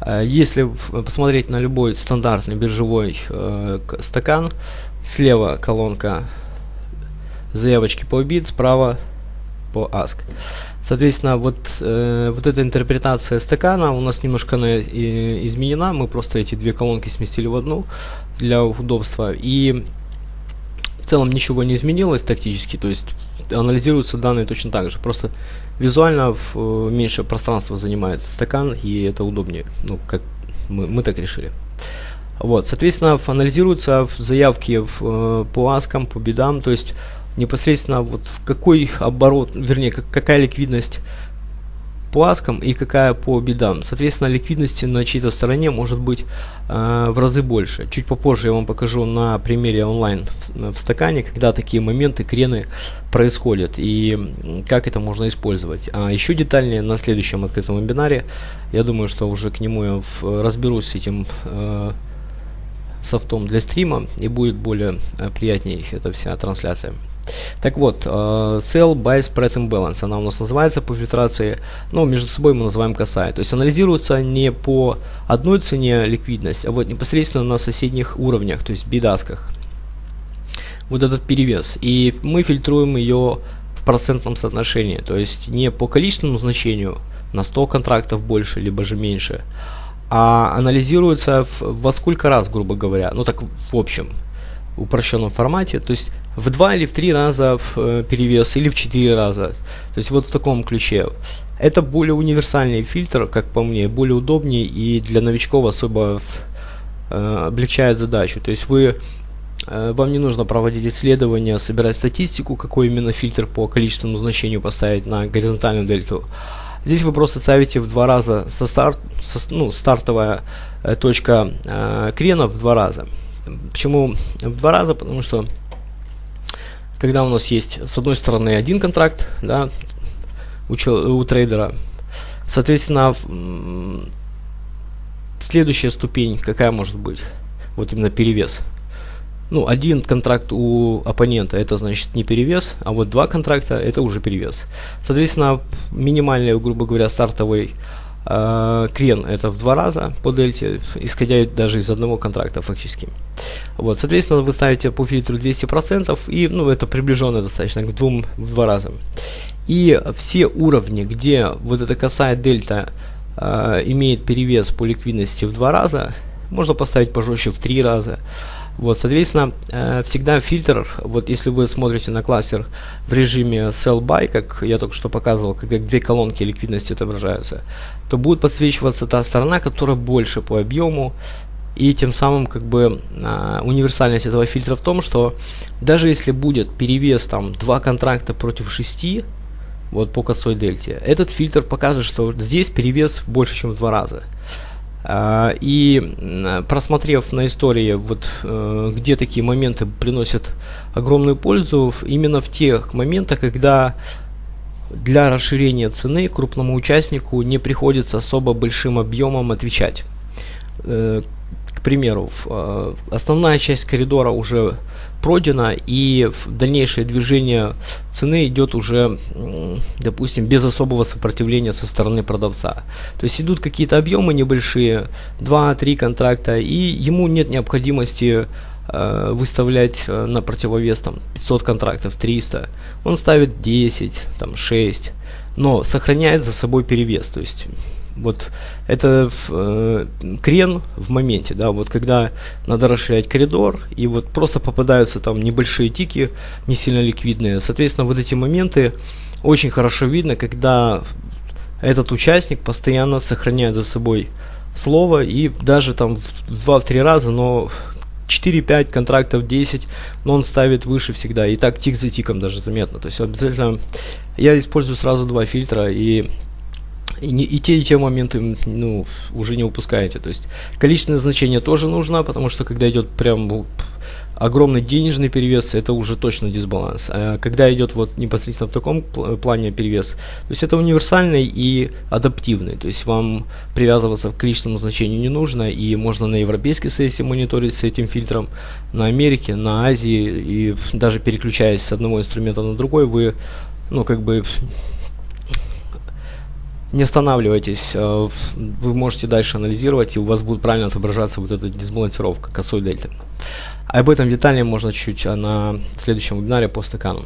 Э, если посмотреть на любой стандартный биржевой э, стакан, слева колонка заявочки по бит, справа по ask. Соответственно, вот, э, вот эта интерпретация стакана у нас немножко она, и, изменена. Мы просто эти две колонки сместили в одну для удобства. И в целом ничего не изменилось тактически. То есть анализируются данные точно так же. Просто визуально в, э, меньше пространства занимает стакан, и это удобнее. Ну, как мы, мы так решили. Вот, соответственно, анализируются заявки в, э, по аскам, по бедам, то есть непосредственно вот в какой оборот, вернее, как, какая ликвидность по аскам и какая по бедам. Соответственно, ликвидности на чьей-то стороне может быть э, в разы больше. Чуть попозже я вам покажу на примере онлайн в, в стакане, когда такие моменты, крены происходят и как это можно использовать. А еще детальнее на следующем открытом вебинаре, я думаю, что уже к нему я в, разберусь с этим э, софтом для стрима и будет более э, приятней эта вся трансляция. Так вот, э, sell, buy, spread imbalance, она у нас называется по фильтрации, ну, между собой мы называем косая. То есть анализируется не по одной цене ликвидность, а вот непосредственно на соседних уровнях, то есть бидасках. Вот этот перевес. И мы фильтруем ее в процентном соотношении, то есть не по количественному значению, на 100 контрактов больше, либо же меньше, а анализируется в, во сколько раз, грубо говоря, ну так в общем. упрощенном формате, то есть в два или в три раза в э, перевес, или в четыре раза. То есть вот в таком ключе. Это более универсальный фильтр, как по мне, более удобнее и для новичков особо э, облегчает задачу. То есть вы э, вам не нужно проводить исследования, собирать статистику, какой именно фильтр по количественному значению поставить на горизонтальную дельту. Здесь вы просто ставите в два раза со старт, со, ну, стартовая э, точка э, крена в два раза. Почему в два раза? Потому что когда у нас есть с одной стороны один контракт, да, у, у трейдера, соответственно, следующая ступень какая может быть? Вот именно перевес ну, один контракт у оппонента, это значит не перевес, а вот два контракта, это уже перевес. Соответственно, минимальный, грубо говоря, стартовый э, крен это в два раза по дельте, исходя даже из одного контракта фактически. Вот, соответственно, вы ставите по фильтру 200%, и, ну, это приближенно достаточно к двум, в два раза. И все уровни, где вот эта косая дельта э, имеет перевес по ликвидности в два раза, можно поставить пожестче в три раза. Вот, соответственно, э, всегда фильтр, вот если вы смотрите на кластер в режиме sell buy, как я только что показывал, как две колонки ликвидности отображаются, то будет подсвечиваться та сторона, которая больше по объему, и тем самым как бы э, универсальность этого фильтра в том, что даже если будет перевес там два контракта против 6, вот по косой дельте, этот фильтр покажет, что здесь перевес больше, чем в два раза. А, и просмотрев на истории, вот э, где такие моменты приносят огромную пользу, именно в тех моментах, когда для расширения цены крупному участнику не приходится особо большим объемом отвечать. К примеру, э, основная часть коридора уже пройдена и дальнейшее движение цены идет уже, допустим, без особого сопротивления со стороны продавца. То есть идут какие-то объемы небольшие, 2-3 контракта, и ему нет необходимости э, выставлять э, на противовес там 500 контрактов, 300. Он ставит 10, там 6, но сохраняет за собой перевес. То есть вот это э, крен в моменте, да, вот когда надо расширять коридор, и вот просто попадаются там небольшие тики, не сильно ликвидные. Соответственно, вот эти моменты очень хорошо видно, когда этот участник постоянно сохраняет за собой слово, и даже там в 2-3 раза, но 4-5 контрактов 10, но он ставит выше всегда. И так тик за тиком даже заметно. То есть обязательно я использую сразу два фильтра и и, не, и те, и те моменты ну, уже не упускаете. То есть количественное значение тоже нужно, потому что когда идет прям огромный денежный перевес, это уже точно дисбаланс. А когда идет вот непосредственно в таком плане перевес, то есть это универсальный и адаптивный. То есть вам привязываться к количественному значению не нужно, и можно на европейской сессии мониторить с этим фильтром, на Америке, на Азии, и даже переключаясь с одного инструмента на другой, вы ну, как бы не останавливайтесь, э, вы можете дальше анализировать, и у вас будет правильно отображаться вот эта дисбалансировка косой дельты. Об этом детальнее можно чуть-чуть а, на следующем вебинаре по стакану.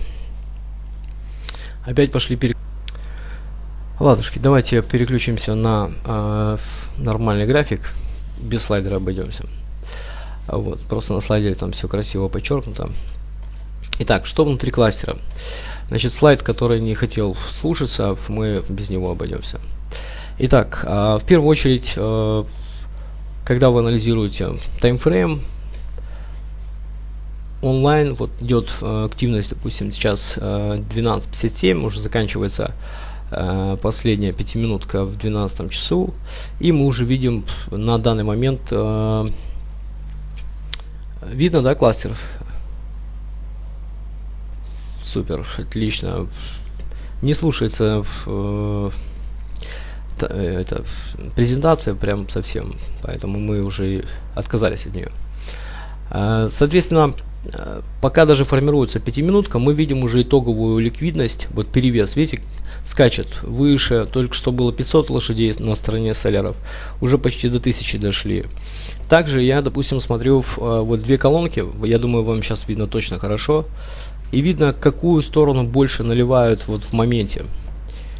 Опять пошли перек... Ладушки, давайте переключимся на э, нормальный график, без слайдера обойдемся. Вот, просто на слайдере там все красиво подчеркнуто. Итак, что внутри кластера? Значит, слайд, который не хотел слушаться, мы без него обойдемся. Итак, а, в первую очередь, а, когда вы анализируете таймфрейм, онлайн, вот идет а, активность, допустим, сейчас 12.57, уже заканчивается последняя пятиминутка в 12 часу, и мы уже видим на данный момент, видно, да, кластер Супер, отлично. Не слушается э, э, это, презентация прям совсем, поэтому мы уже отказались от нее. Э, соответственно, э, пока даже формируется пятиминутка, мы видим уже итоговую ликвидность, вот перевес, видите, скачет выше, только что было 500 лошадей на стороне соляров, уже почти до 1000 дошли. Также я, допустим, смотрю в, вот две колонки, я думаю, вам сейчас видно точно хорошо, и видно, какую сторону больше наливают вот в моменте.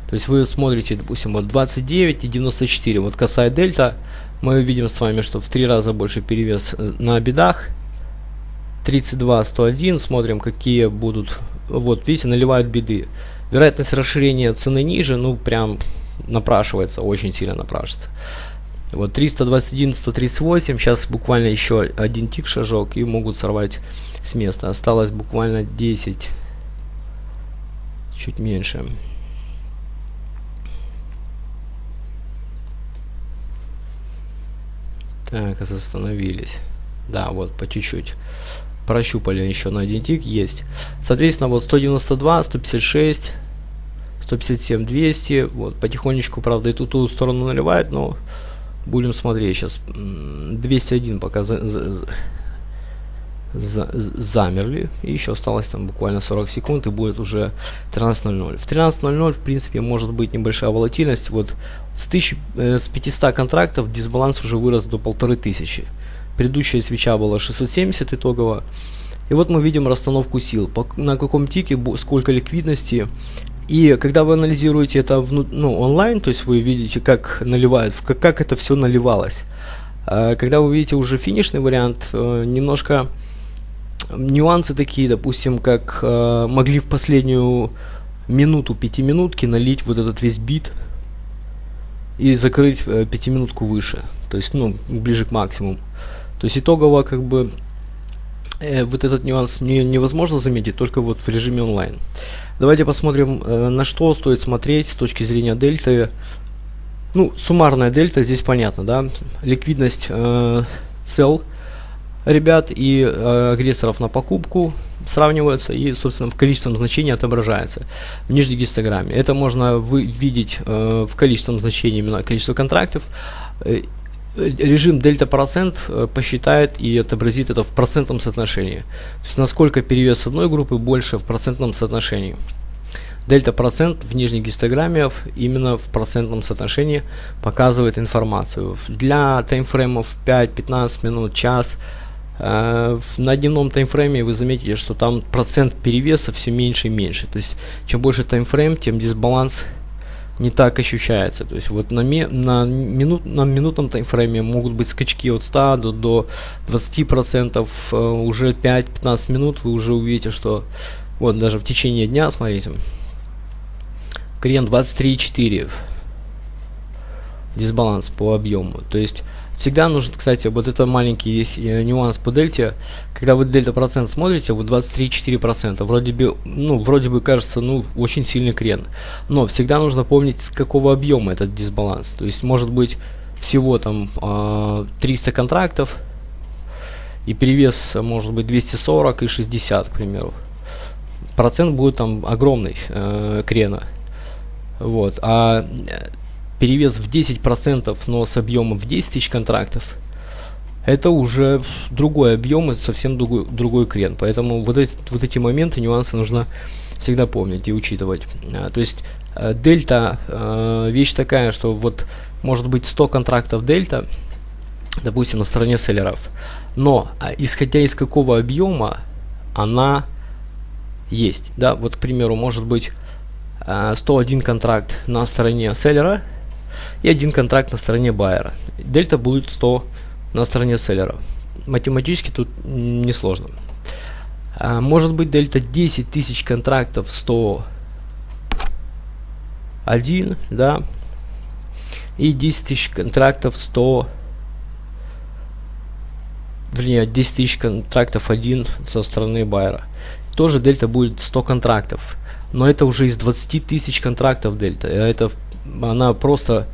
То есть вы смотрите, допустим, вот 29 и 94, вот косая дельта, мы видим с вами, что в три раза больше перевес э, на бедах, 32, 101, смотрим, какие будут, вот, видите, наливают беды. Вероятность расширения цены ниже, ну, прям напрашивается, очень сильно напрашивается. Вот 321, 138, сейчас буквально еще один тик шажок и могут сорвать с места. Осталось буквально 10, чуть меньше. Так, остановились. Да, вот, по чуть-чуть. Прощупали еще на один тик, есть. Соответственно, вот 192, 156, 157, 200. Вот, потихонечку, правда, и ту, ту сторону наливает, но будем смотреть сейчас. 201 пока за, за, за, замерли. И еще осталось там буквально 40 секунд, и будет уже 13.00. В 13.00, в принципе, может быть небольшая волатильность. Вот с, 1000, э, с 500 контрактов дисбаланс уже вырос до 1500. Предыдущая свеча была 670 итогово. И вот мы видим расстановку сил. На каком тике, сколько ликвидности. И когда вы анализируете это ну, онлайн, то есть вы видите, как наливают, как, как это все наливалось. А когда вы видите уже финишный вариант, э, немножко нюансы такие, допустим, как э, могли в последнюю минуту пятиминутки налить вот этот весь бит и закрыть э, пятиминутку выше, то есть, ну, ближе к максимуму. То есть итогово как бы вот этот нюанс не, невозможно заметить только вот в режиме онлайн. Давайте посмотрим, э, на что стоит смотреть с точки зрения дельты. Ну, суммарная дельта здесь понятно, да. Ликвидность э, цел ребят и э, агрессоров на покупку сравниваются и, собственно, в количественном значении отображается в нижней гистограмме. Это можно вы видеть э, в количественном значении именно количество контрактов. Режим дельта процент э, посчитает и отобразит это в процентном соотношении. То есть насколько перевес одной группы больше в процентном соотношении. Дельта процент в нижней гистограмме именно в процентном соотношении показывает информацию. Для таймфреймов 5-15 минут, час Э, на дневном таймфрейме вы заметите, что там процент перевеса все меньше и меньше. То есть, чем больше таймфрейм, тем дисбаланс не так ощущается. То есть, вот на, на, минут, на минутном таймфрейме могут быть скачки от 100 до, до 20%. Э, уже 5-15 минут вы уже увидите, что вот даже в течение дня, смотрите, клиент 23,4 дисбаланс по объему. То есть Всегда нужен, кстати, вот это маленький э, нюанс по дельте. Когда вы дельта процент смотрите, вот 23-4%. Вроде бы, ну, вроде бы кажется, ну, очень сильный крен. Но всегда нужно помнить, с какого объема этот дисбаланс. То есть, может быть, всего там э, 300 контрактов, и перевес может быть 240 и 60, к примеру. Процент будет там огромный э, крена. Вот. А перевес в 10%, но с объемом в 10 тысяч контрактов, это уже другой объем и совсем другой, другой крен. Поэтому вот эти, вот эти моменты, нюансы нужно всегда помнить и учитывать. А, то есть а, дельта а, вещь такая, что вот может быть 100 контрактов дельта, допустим, на стороне селлеров. Но а, исходя из какого объема она есть. Да, вот, к примеру, может быть 101 контракт на стороне селлера, и один контракт на стороне байера. Дельта будет 100 на стороне селлера. Математически тут несложно. А, может быть дельта 10 тысяч контрактов 100 1, да, и 10 тысяч контрактов 100 вернее 10 тысяч контрактов 1 со стороны байера. Тоже дельта будет 100 контрактов. Но это уже из 20 тысяч контрактов дельта. Это она просто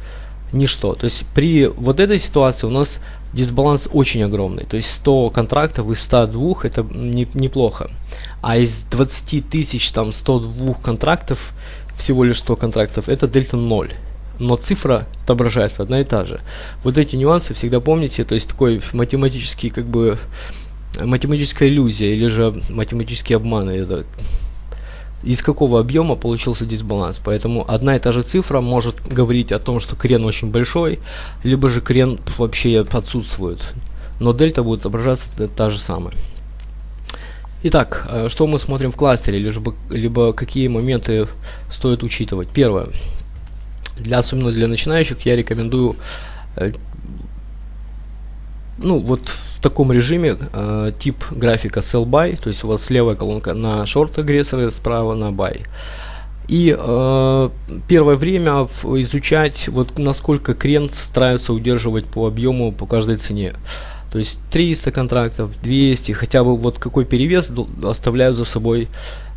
ничто. То есть при вот этой ситуации у нас дисбаланс очень огромный. То есть 100 контрактов из 102 это не, неплохо. А из 20 тысяч там 102 контрактов, всего лишь 100 контрактов, это дельта 0. Но цифра отображается одна и та же. Вот эти нюансы всегда помните. То есть такой математический как бы математическая иллюзия или же математический обман. Это из какого объема получился дисбаланс. Поэтому одна и та же цифра может говорить о том, что крен очень большой, либо же крен вообще отсутствует. Но дельта будет отображаться та же самая. Итак, э, что мы смотрим в кластере, либо, либо какие моменты стоит учитывать. Первое. Для, особенно для начинающих я рекомендую э, ну, вот в таком режиме э, тип графика sell buy, то есть у вас левая колонка на short агрессоры, справа на buy. И э, первое время изучать, вот насколько крен стараются удерживать по объему по каждой цене. То есть 300 контрактов, 200, хотя бы вот какой перевес оставляют за собой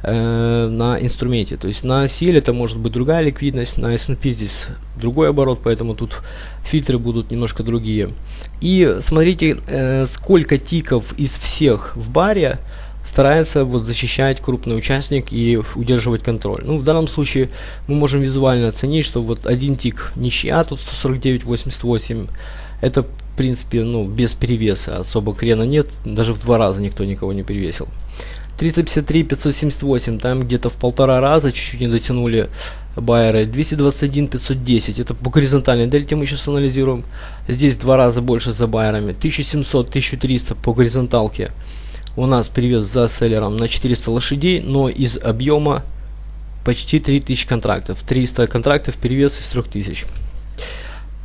э, на инструменте. То есть на CL это может быть другая ликвидность, на S&P здесь другой оборот, поэтому тут фильтры будут немножко другие. И смотрите, э, сколько тиков из всех в баре старается вот защищать крупный участник и удерживать контроль. Ну, в данном случае мы можем визуально оценить, что вот один тик ничья, тут 149.88, это в принципе, ну, без перевеса, особо крена нет, даже в два раза никто никого не перевесил. 353, 578, там где-то в полтора раза чуть-чуть не дотянули байеры. 221, 510, это по горизонтальной дельте мы сейчас анализируем. Здесь два раза больше за байерами. 1700, 1300 по горизонталке у нас перевес за селлером на 400 лошадей, но из объема почти 3000 контрактов. 300 контрактов перевес из 3000.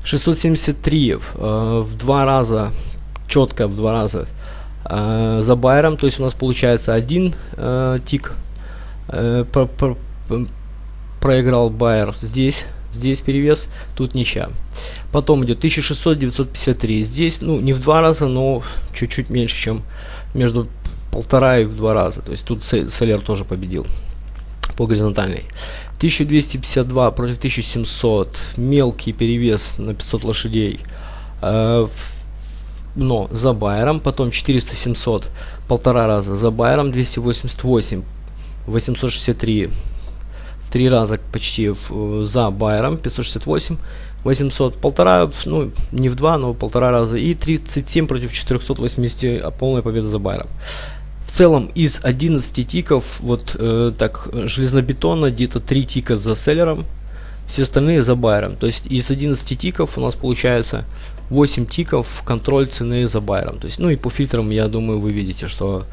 673 э, в два раза, четко в два раза э, за байером, то есть у нас получается один э, тик про, про, проиграл байер здесь, здесь перевес, тут ничья. Потом идет 1600, 953, здесь ну не в два раза, но чуть-чуть меньше, чем между полтора и в два раза, то есть тут Селлер тоже победил по горизонтальной. 1252 против 1700. Мелкий перевес на 500 лошадей. Э, но за Байером. Потом 400-700. Полтора раза за Байером. 288. 863. В три раза почти за Байером. 568. 800. Полтора, ну не в два, но полтора раза. И 37 против 480. Полная победа за Байером в целом из 11 тиков, вот э, так, железнобетонно, где-то 3 тика за селлером, все остальные за байером. То есть из 11 тиков у нас получается 8 тиков контроль цены за байером. То есть, ну и по фильтрам, я думаю, вы видите, что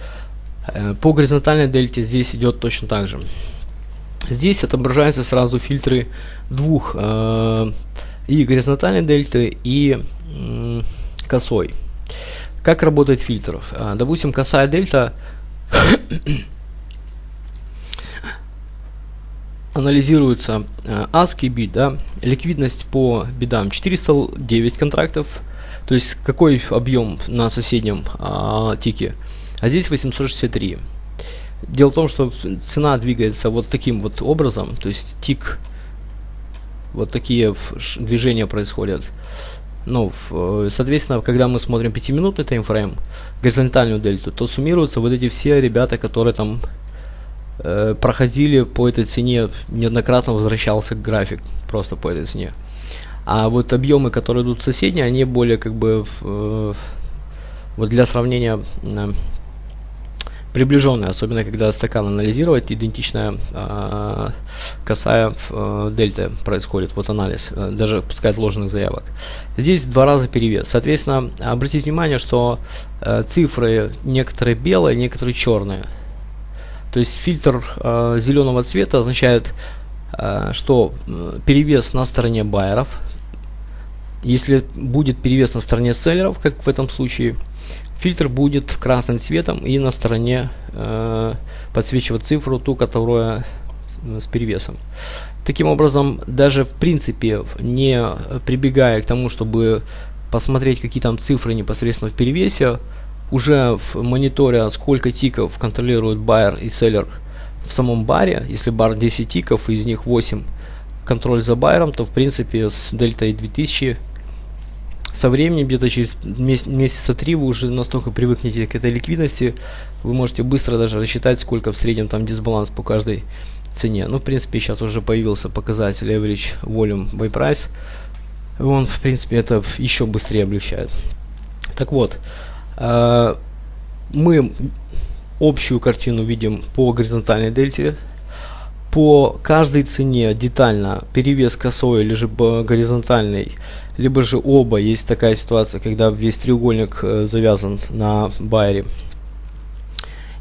э, по горизонтальной дельте здесь идет точно так же. Здесь отображаются сразу фильтры двух э, и горизонтальной дельты, и э, косой. Как работает фильтр? А, допустим, косая дельта анализируется э, ASCII бит, да, ликвидность по бедам 409 контрактов, то есть какой объем на соседнем а, тике, а здесь 863. Дело в том, что цена двигается вот таким вот образом, то есть тик, вот такие движения происходят. Ну, э, соответственно, когда мы смотрим 5-минутный таймфрейм, горизонтальную дельту, то суммируются вот эти все ребята, которые там э, проходили по этой цене, неоднократно возвращался график просто по этой цене. А вот объемы, которые идут соседние, они более как бы э, вот для сравнения приближенная, особенно когда стакан анализировать, идентичная э, косая э, дельта происходит, вот анализ, э, даже пускай отложенных заявок. Здесь два раза перевес. Соответственно, обратите внимание, что э, цифры некоторые белые, некоторые черные. То есть фильтр э, зеленого цвета означает, э, что перевес на стороне байеров. Если будет перевес на стороне селлеров, как в этом случае, фильтр будет красным цветом и на стороне э, подсвечивать цифру, ту, которая с перевесом. Таким образом, даже в принципе, не прибегая к тому, чтобы посмотреть, какие там цифры непосредственно в перевесе, уже в мониторе, сколько тиков контролирует байер и селлер в самом баре, если бар 10 тиков, из них 8 контроль за байером, то в принципе с дельтой 2000 со временем, где-то через месяца три, вы уже настолько привыкнете к этой ликвидности, вы можете быстро даже рассчитать, сколько в среднем там дисбаланс по каждой цене. Ну, в принципе, сейчас уже появился показатель Average Volume by Price. Он, в принципе, это еще быстрее облегчает. Так вот, э, мы общую картину видим по горизонтальной дельте. По каждой цене детально перевес косой или же горизонтальный либо же оба. Есть такая ситуация, когда весь треугольник э, завязан на байере.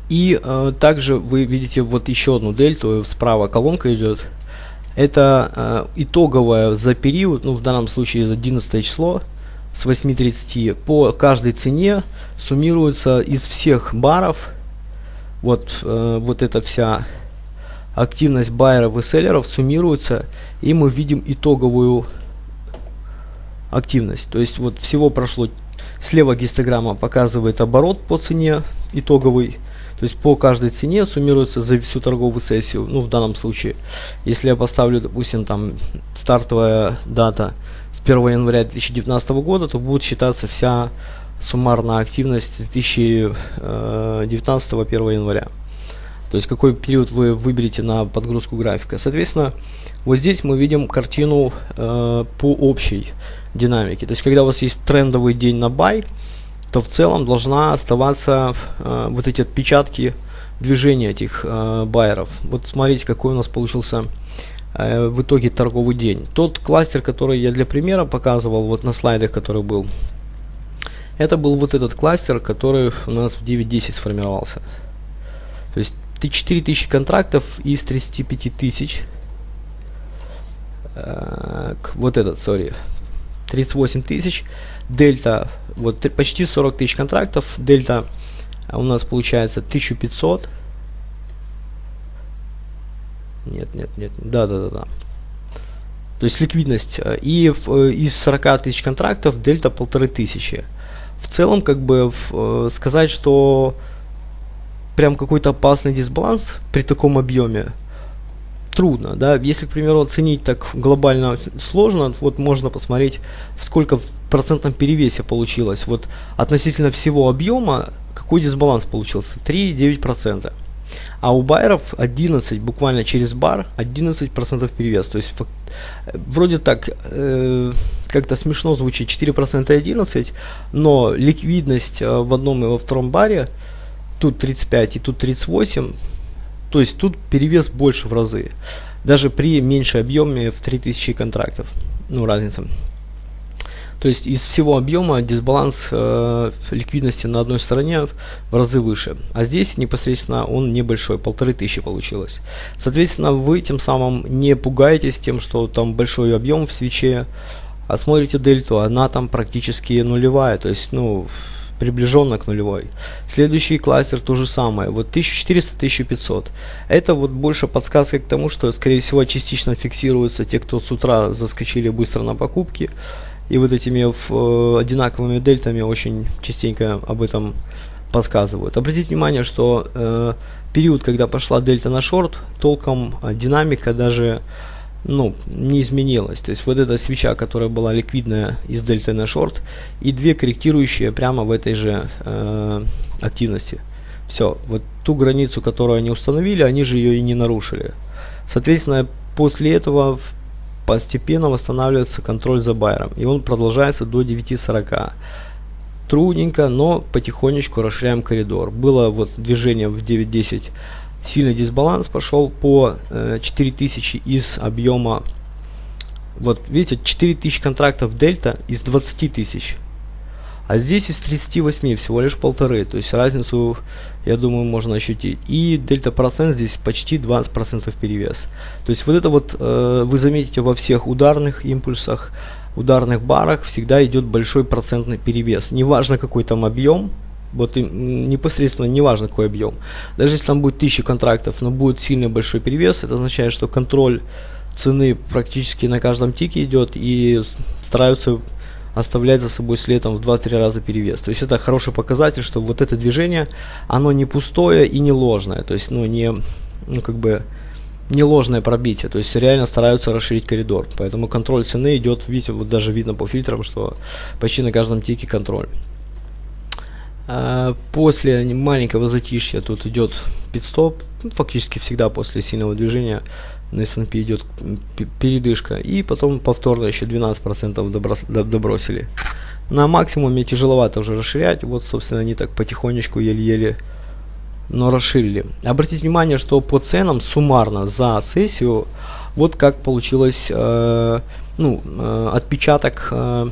И э, также вы видите вот еще одну дельту, справа колонка идет. Это э, итоговая за период, ну в данном случае за 11 число, с 8.30 по каждой цене суммируется из всех баров вот, э, вот эта вся активность байеров и селлеров суммируется и мы видим итоговую активность. То есть вот всего прошло, слева гистограмма показывает оборот по цене итоговый, то есть по каждой цене суммируется за всю торговую сессию. Ну, в данном случае, если я поставлю, допустим, там стартовая дата с 1 января 2019 года, то будет считаться вся суммарная активность 2019 1 января. То есть какой период вы выберете на подгрузку графика. Соответственно, вот здесь мы видим картину э, по общей динамике. То есть когда у вас есть трендовый день на бай, то в целом должна оставаться э, вот эти отпечатки движения этих э, байеров. Вот смотрите, какой у нас получился э, в итоге торговый день. Тот кластер, который я для примера показывал вот на слайдах, который был, это был вот этот кластер, который у нас в 9.10 сформировался. То есть 4000 контрактов из 35 тысяч. Э, вот этот, сори, 38 тысяч. Дельта, вот почти 40 тысяч контрактов. Дельта у нас получается 1500. Нет, нет, нет. Да, да, да, да. То есть ликвидность. Э, и э, из 40 тысяч контрактов дельта полторы тысячи. В целом, как бы сказать, что прям какой-то опасный дисбаланс при таком объеме трудно, да, если, к примеру, оценить так глобально сложно, вот можно посмотреть, сколько в процентном перевесе получилось, вот относительно всего объема, какой дисбаланс получился, 3,9%. А у байеров 11, буквально через бар, 11% перевес. То есть вроде так э, как-то смешно звучит 4% и 11, но ликвидность э, в одном и во втором баре, тут 35 и тут 38, то есть тут перевес больше в разы. Даже при меньшей объеме в 3000 контрактов. Ну, разница. То есть из всего объема дисбаланс э, ликвидности на одной стороне в разы выше. А здесь непосредственно он небольшой, полторы тысячи получилось. Соответственно, вы тем самым не пугаетесь тем, что там большой объем в свече, а смотрите дельту, она там практически нулевая. То есть, ну, приближенно к нулевой. Следующий кластер то же самое, вот 1400-1500. Это вот больше подсказка к тому, что скорее всего частично фиксируются те, кто с утра заскочили быстро на покупки. И вот этими э, одинаковыми дельтами очень частенько об этом подсказывают. Обратите внимание, что э, период, когда пошла дельта на шорт, толком э, динамика даже ну, не изменилась. То есть вот эта свеча, которая была ликвидная из дельты на шорт, и две корректирующие прямо в этой же э, активности. Все, вот ту границу, которую они установили, они же ее и не нарушили. Соответственно, после этого постепенно восстанавливается контроль за байером, и он продолжается до 9.40. Трудненько, но потихонечку расширяем коридор. Было вот движение в 9.10 сильный дисбаланс пошел по э, 4000 из объема вот видите 4000 контрактов дельта из 20 тысяч. А здесь из 38 всего лишь полторы то есть разницу я думаю можно ощутить. И дельта процент здесь почти 20 процентов перевес. То есть вот это вот э, вы заметите во всех ударных импульсах ударных барах всегда идет большой процентный перевес. Неважно какой там объем вот непосредственно неважно какой объем. Даже если там будет 1000 контрактов, но будет сильный большой перевес, это означает, что контроль цены практически на каждом тике идет и стараются оставлять за собой следом в 2-3 раза перевес. То есть это хороший показатель, что вот это движение, оно не пустое и не ложное. То есть, ну, не, ну, как бы, не ложное пробитие. То есть реально стараются расширить коридор. Поэтому контроль цены идет, видите, вот даже видно по фильтрам, что почти на каждом тике контроль. А, после маленького затишья тут идет пидстоп, ну, фактически всегда после сильного движения на S&P идет передышка, и потом повторно еще 12% добросили. На максимуме тяжеловато уже расширять, вот собственно они так потихонечку еле-еле но расширили. Обратите внимание, что по ценам суммарно за сессию вот как получилось э, ну, э, отпечаток э,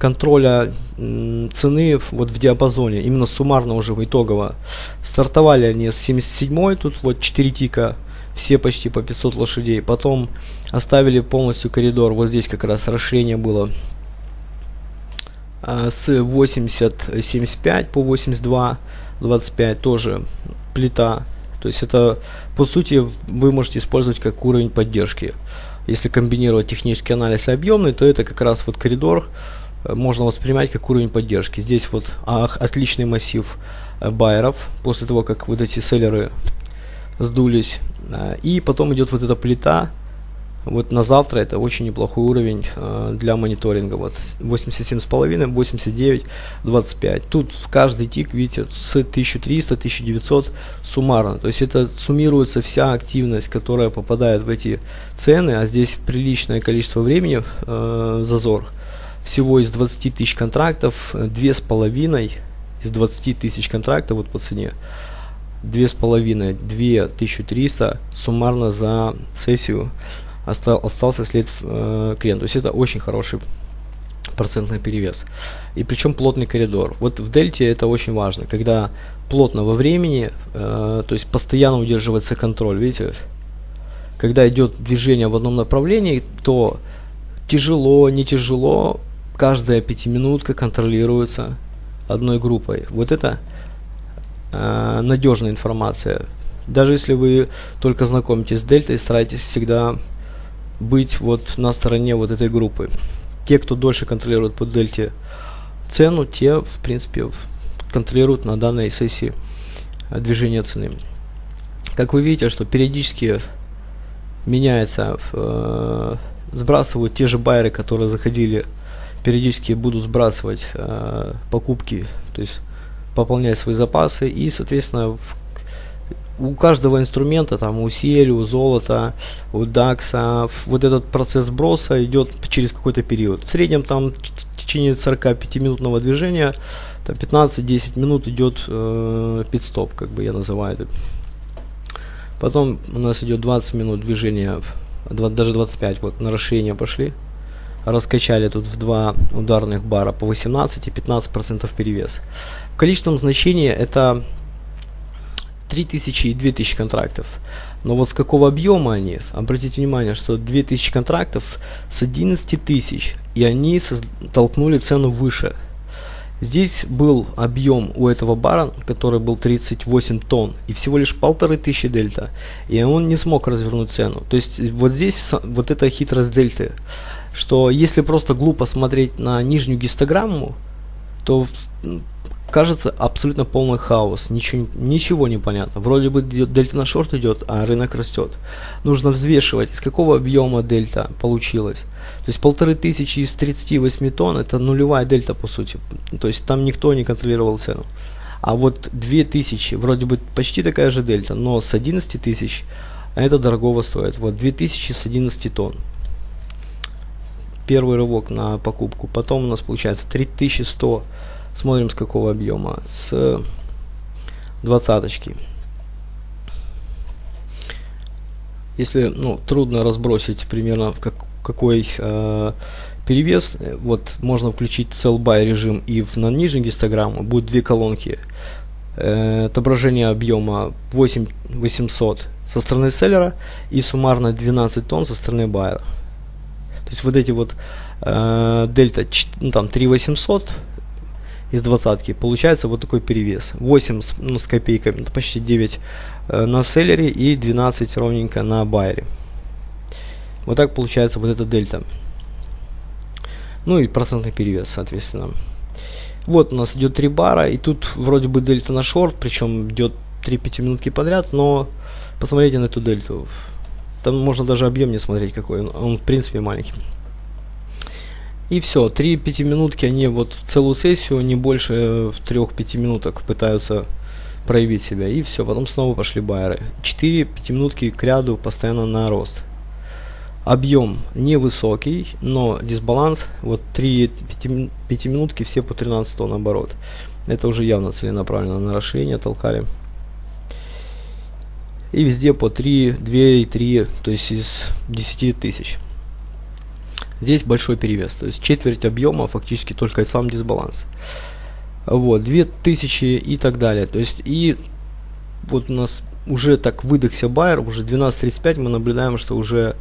контроля цены вот в диапазоне, именно суммарно уже в итогово. Стартовали они с 77 тут вот 4 тика, все почти по 500 лошадей. Потом оставили полностью коридор, вот здесь как раз расширение было э, с 80.75 по 82.25 тоже плита. То есть это, по сути, вы можете использовать как уровень поддержки. Если комбинировать технический анализ и объемный, то это как раз вот коридор можно воспринимать как уровень поддержки. Здесь вот ах, отличный массив э, байеров после того, как вот эти селлеры сдулись. Э, и потом идет вот эта плита, вот на завтра это очень неплохой уровень э, для мониторинга. Вот 87,5, 89, 25. Тут каждый тик, видите, с 1300, 1900 суммарно. То есть это суммируется вся активность, которая попадает в эти цены, а здесь приличное количество времени э, зазор. Всего из 20 тысяч контрактов, 2,5 из 20 тысяч контрактов вот по цене. 2,5, 2300 суммарно за сессию остал, остался след э, клиента. То есть это очень хороший процентный перевес. И причем плотный коридор. Вот в дельте это очень важно, когда плотно во времени, э, то есть постоянно удерживается контроль. Видите, когда идет движение в одном направлении, то тяжело, не тяжело, каждая пятиминутка контролируется одной группой. Вот это э, надежная информация. Даже если вы только знакомитесь с дельтой, старайтесь всегда быть вот на стороне вот этой группы. Те, кто дольше контролирует по дельте цену, те, в принципе, контролируют на данной сессии э, движение цены. Как вы видите, что периодически меняется, э, сбрасывают те же байеры, которые заходили, периодически будут сбрасывать э, покупки, то есть пополнять свои запасы и, соответственно, в у каждого инструмента, там у CL, у золота, у DAX, вот этот процесс сброса идет через какой-то период. В среднем там в течение 45 минутного движения, 15-10 минут идет э, пит-стоп, как бы я называю это. Потом у нас идет 20 минут движения, 20, даже 25, вот на расширение пошли. Раскачали тут в два ударных бара по 18 и 15% перевес. В количественном значении это 3000 и 2000 контрактов. Но вот с какого объема они? Обратите внимание, что 2000 контрактов с 11 тысяч, и они толкнули цену выше. Здесь был объем у этого бара, который был 38 тонн, и всего лишь полторы тысячи дельта, и он не смог развернуть цену. То есть вот здесь вот эта хитрость дельты, что если просто глупо смотреть на нижнюю гистограмму, то кажется абсолютно полный хаос, ничего, ничего не понятно. Вроде бы дельта на шорт идет, а рынок растет. Нужно взвешивать, из какого объема дельта получилось. То есть полторы тысячи из 38 тонн это нулевая дельта по сути. То есть там никто не контролировал цену. А вот 2000, вроде бы почти такая же дельта, но с 11 тысяч это дорогого стоит. Вот 2000 с 11 тонн. Первый рывок на покупку. Потом у нас получается 3100 Смотрим с какого объема. С двадцаточки. Если ну, трудно разбросить примерно в как, какой э, перевес, вот можно включить sell buy режим и в, на нижней гистограмму будет две колонки. Э, отображение объема 8800 со стороны селлера и суммарно 12 тонн со стороны байера. То есть вот эти вот э, дельта, ну, там 3800 из двадцатки. Получается вот такой перевес. 8 с, ну, с копейками, почти 9 э, на селлере и 12 ровненько на байере. Вот так получается вот эта дельта. Ну и процентный перевес, соответственно. Вот у нас идет 3 бара, и тут вроде бы дельта на шорт, причем идет 3 5 минутки подряд, но посмотрите на эту дельту. Там можно даже объем не смотреть какой, он, он в принципе маленький. И все, 3 минутки они вот целую сессию, не больше 3-5 минуток пытаются проявить себя. И все, потом снова пошли байеры. 4 минутки к ряду постоянно на рост. Объем невысокий, но дисбаланс, вот 3 минутки все по 13 тонн оборот. Это уже явно целенаправленно на расширение толкали. И везде по 3, 2 и 3, то есть из 10 тысяч. Здесь большой перевес, то есть четверть объема фактически только сам дисбаланс. Вот, 2000 и так далее. То есть и вот у нас уже так выдохся байер, уже 12.35 мы наблюдаем, что уже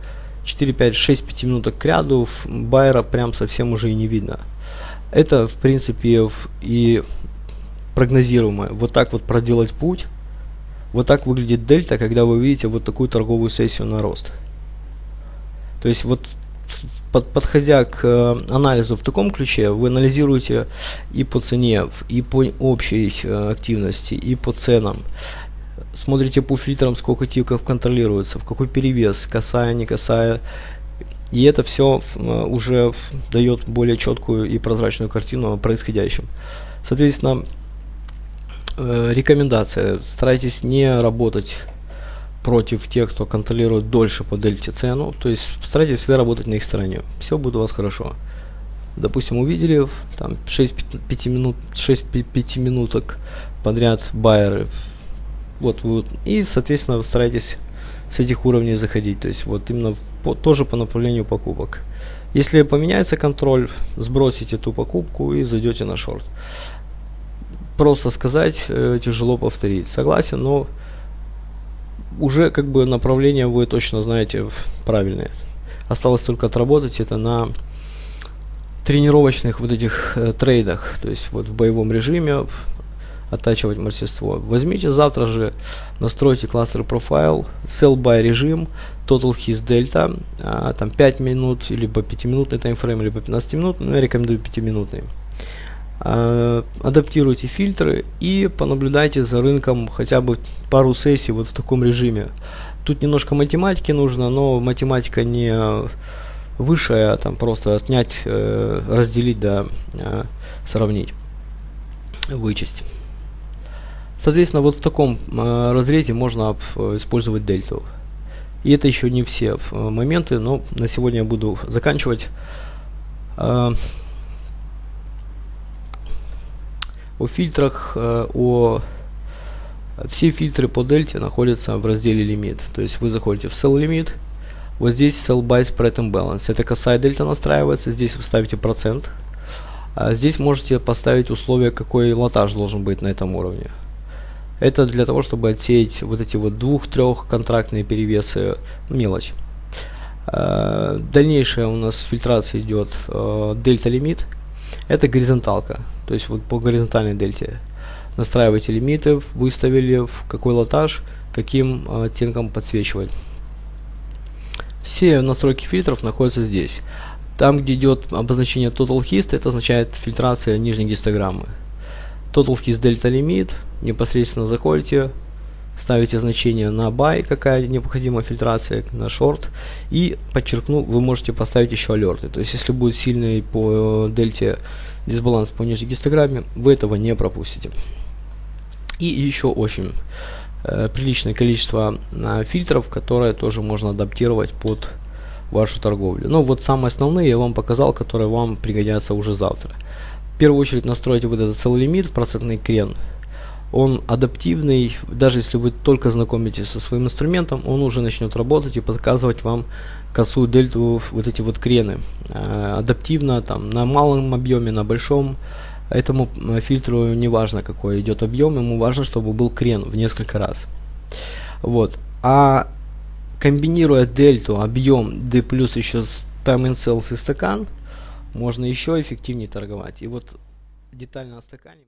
4, 5, 6, 5 минуток к ряду байера прям совсем уже и не видно. Это, в принципе, и прогнозируемо. Вот так вот проделать путь. Вот так выглядит дельта, когда вы видите вот такую торговую сессию на рост. То есть вот под, подходя к э, анализу в таком ключе, вы анализируете и по цене, и по общей э, активности, и по ценам. Смотрите по фильтрам, сколько тиков контролируется, в какой перевес, касая, не касая. И это все э, уже дает более четкую и прозрачную картину о происходящем. Соответственно, э, рекомендация. Старайтесь не работать против тех, кто контролирует дольше по дельте цену. То есть старайтесь всегда работать на их стороне. Все будет у вас хорошо. Допустим, увидели там 6 5 минут 6 5 минуток подряд байеры. Вот, вот и соответственно вы старайтесь с этих уровней заходить. То есть вот именно по, тоже по направлению покупок. Если поменяется контроль, сбросите эту покупку и зайдете на шорт. Просто сказать э, тяжело повторить. Согласен, но уже как бы направление вы точно знаете правильное. Осталось только отработать это на тренировочных вот этих э, трейдах, то есть вот в боевом режиме оттачивать мастерство. Возьмите завтра же, настройте кластер профайл, sell by режим, total his delta, а, там 5 минут, либо 5 минутный таймфрейм, либо 15 минут, но я рекомендую 5 минутный. А, адаптируйте фильтры и понаблюдайте за рынком хотя бы пару сессий вот в таком режиме. Тут немножко математики нужно, но математика не высшая, а там просто отнять, э, разделить, да, э, сравнить, вычесть. Соответственно, вот в таком э, разрезе можно использовать дельту. И это еще не все моменты, но на сегодня я буду заканчивать. О фильтрах, э, о все фильтры по дельте находятся в разделе лимит. То есть вы заходите в sell limit, вот здесь sell by spread and balance. Это косая дельта настраивается, здесь вы ставите процент. А здесь можете поставить условие, какой лотаж должен быть на этом уровне. Это для того, чтобы отсеять вот эти вот двух-трех контрактные перевесы, мелочь. А, дальнейшая у нас фильтрация идет э, дельта лимит. Это горизонталка. То есть вот по горизонтальной дельте настраиваете лимиты, выставили в какой лотаж, каким э, оттенком подсвечивать. Все настройки фильтров находятся здесь. Там, где идет обозначение Total Hist, это означает фильтрация нижней гистограммы. Total Hist Delta Limit, непосредственно заходите, ставите значение на buy, какая необходима фильтрация, на short, и подчеркну, вы можете поставить еще алерты. То есть, если будет сильный по э, дельте дисбаланс по нижней гистограмме, вы этого не пропустите. И еще очень э, приличное количество э, фильтров, которые тоже можно адаптировать под вашу торговлю. Но вот самые основные я вам показал, которые вам пригодятся уже завтра. В первую очередь настройте вот этот целый лимит, процентный крен он адаптивный, даже если вы только знакомитесь со своим инструментом, он уже начнет работать и показывать вам косую дельту, вот эти вот крены. Э, адаптивно, там, на малом объеме, на большом, этому фильтру не важно какой идет объем, ему важно, чтобы был крен в несколько раз. Вот. А комбинируя дельту, объем, D еще с time in cells и стакан, можно еще эффективнее торговать. И вот детально о стакане.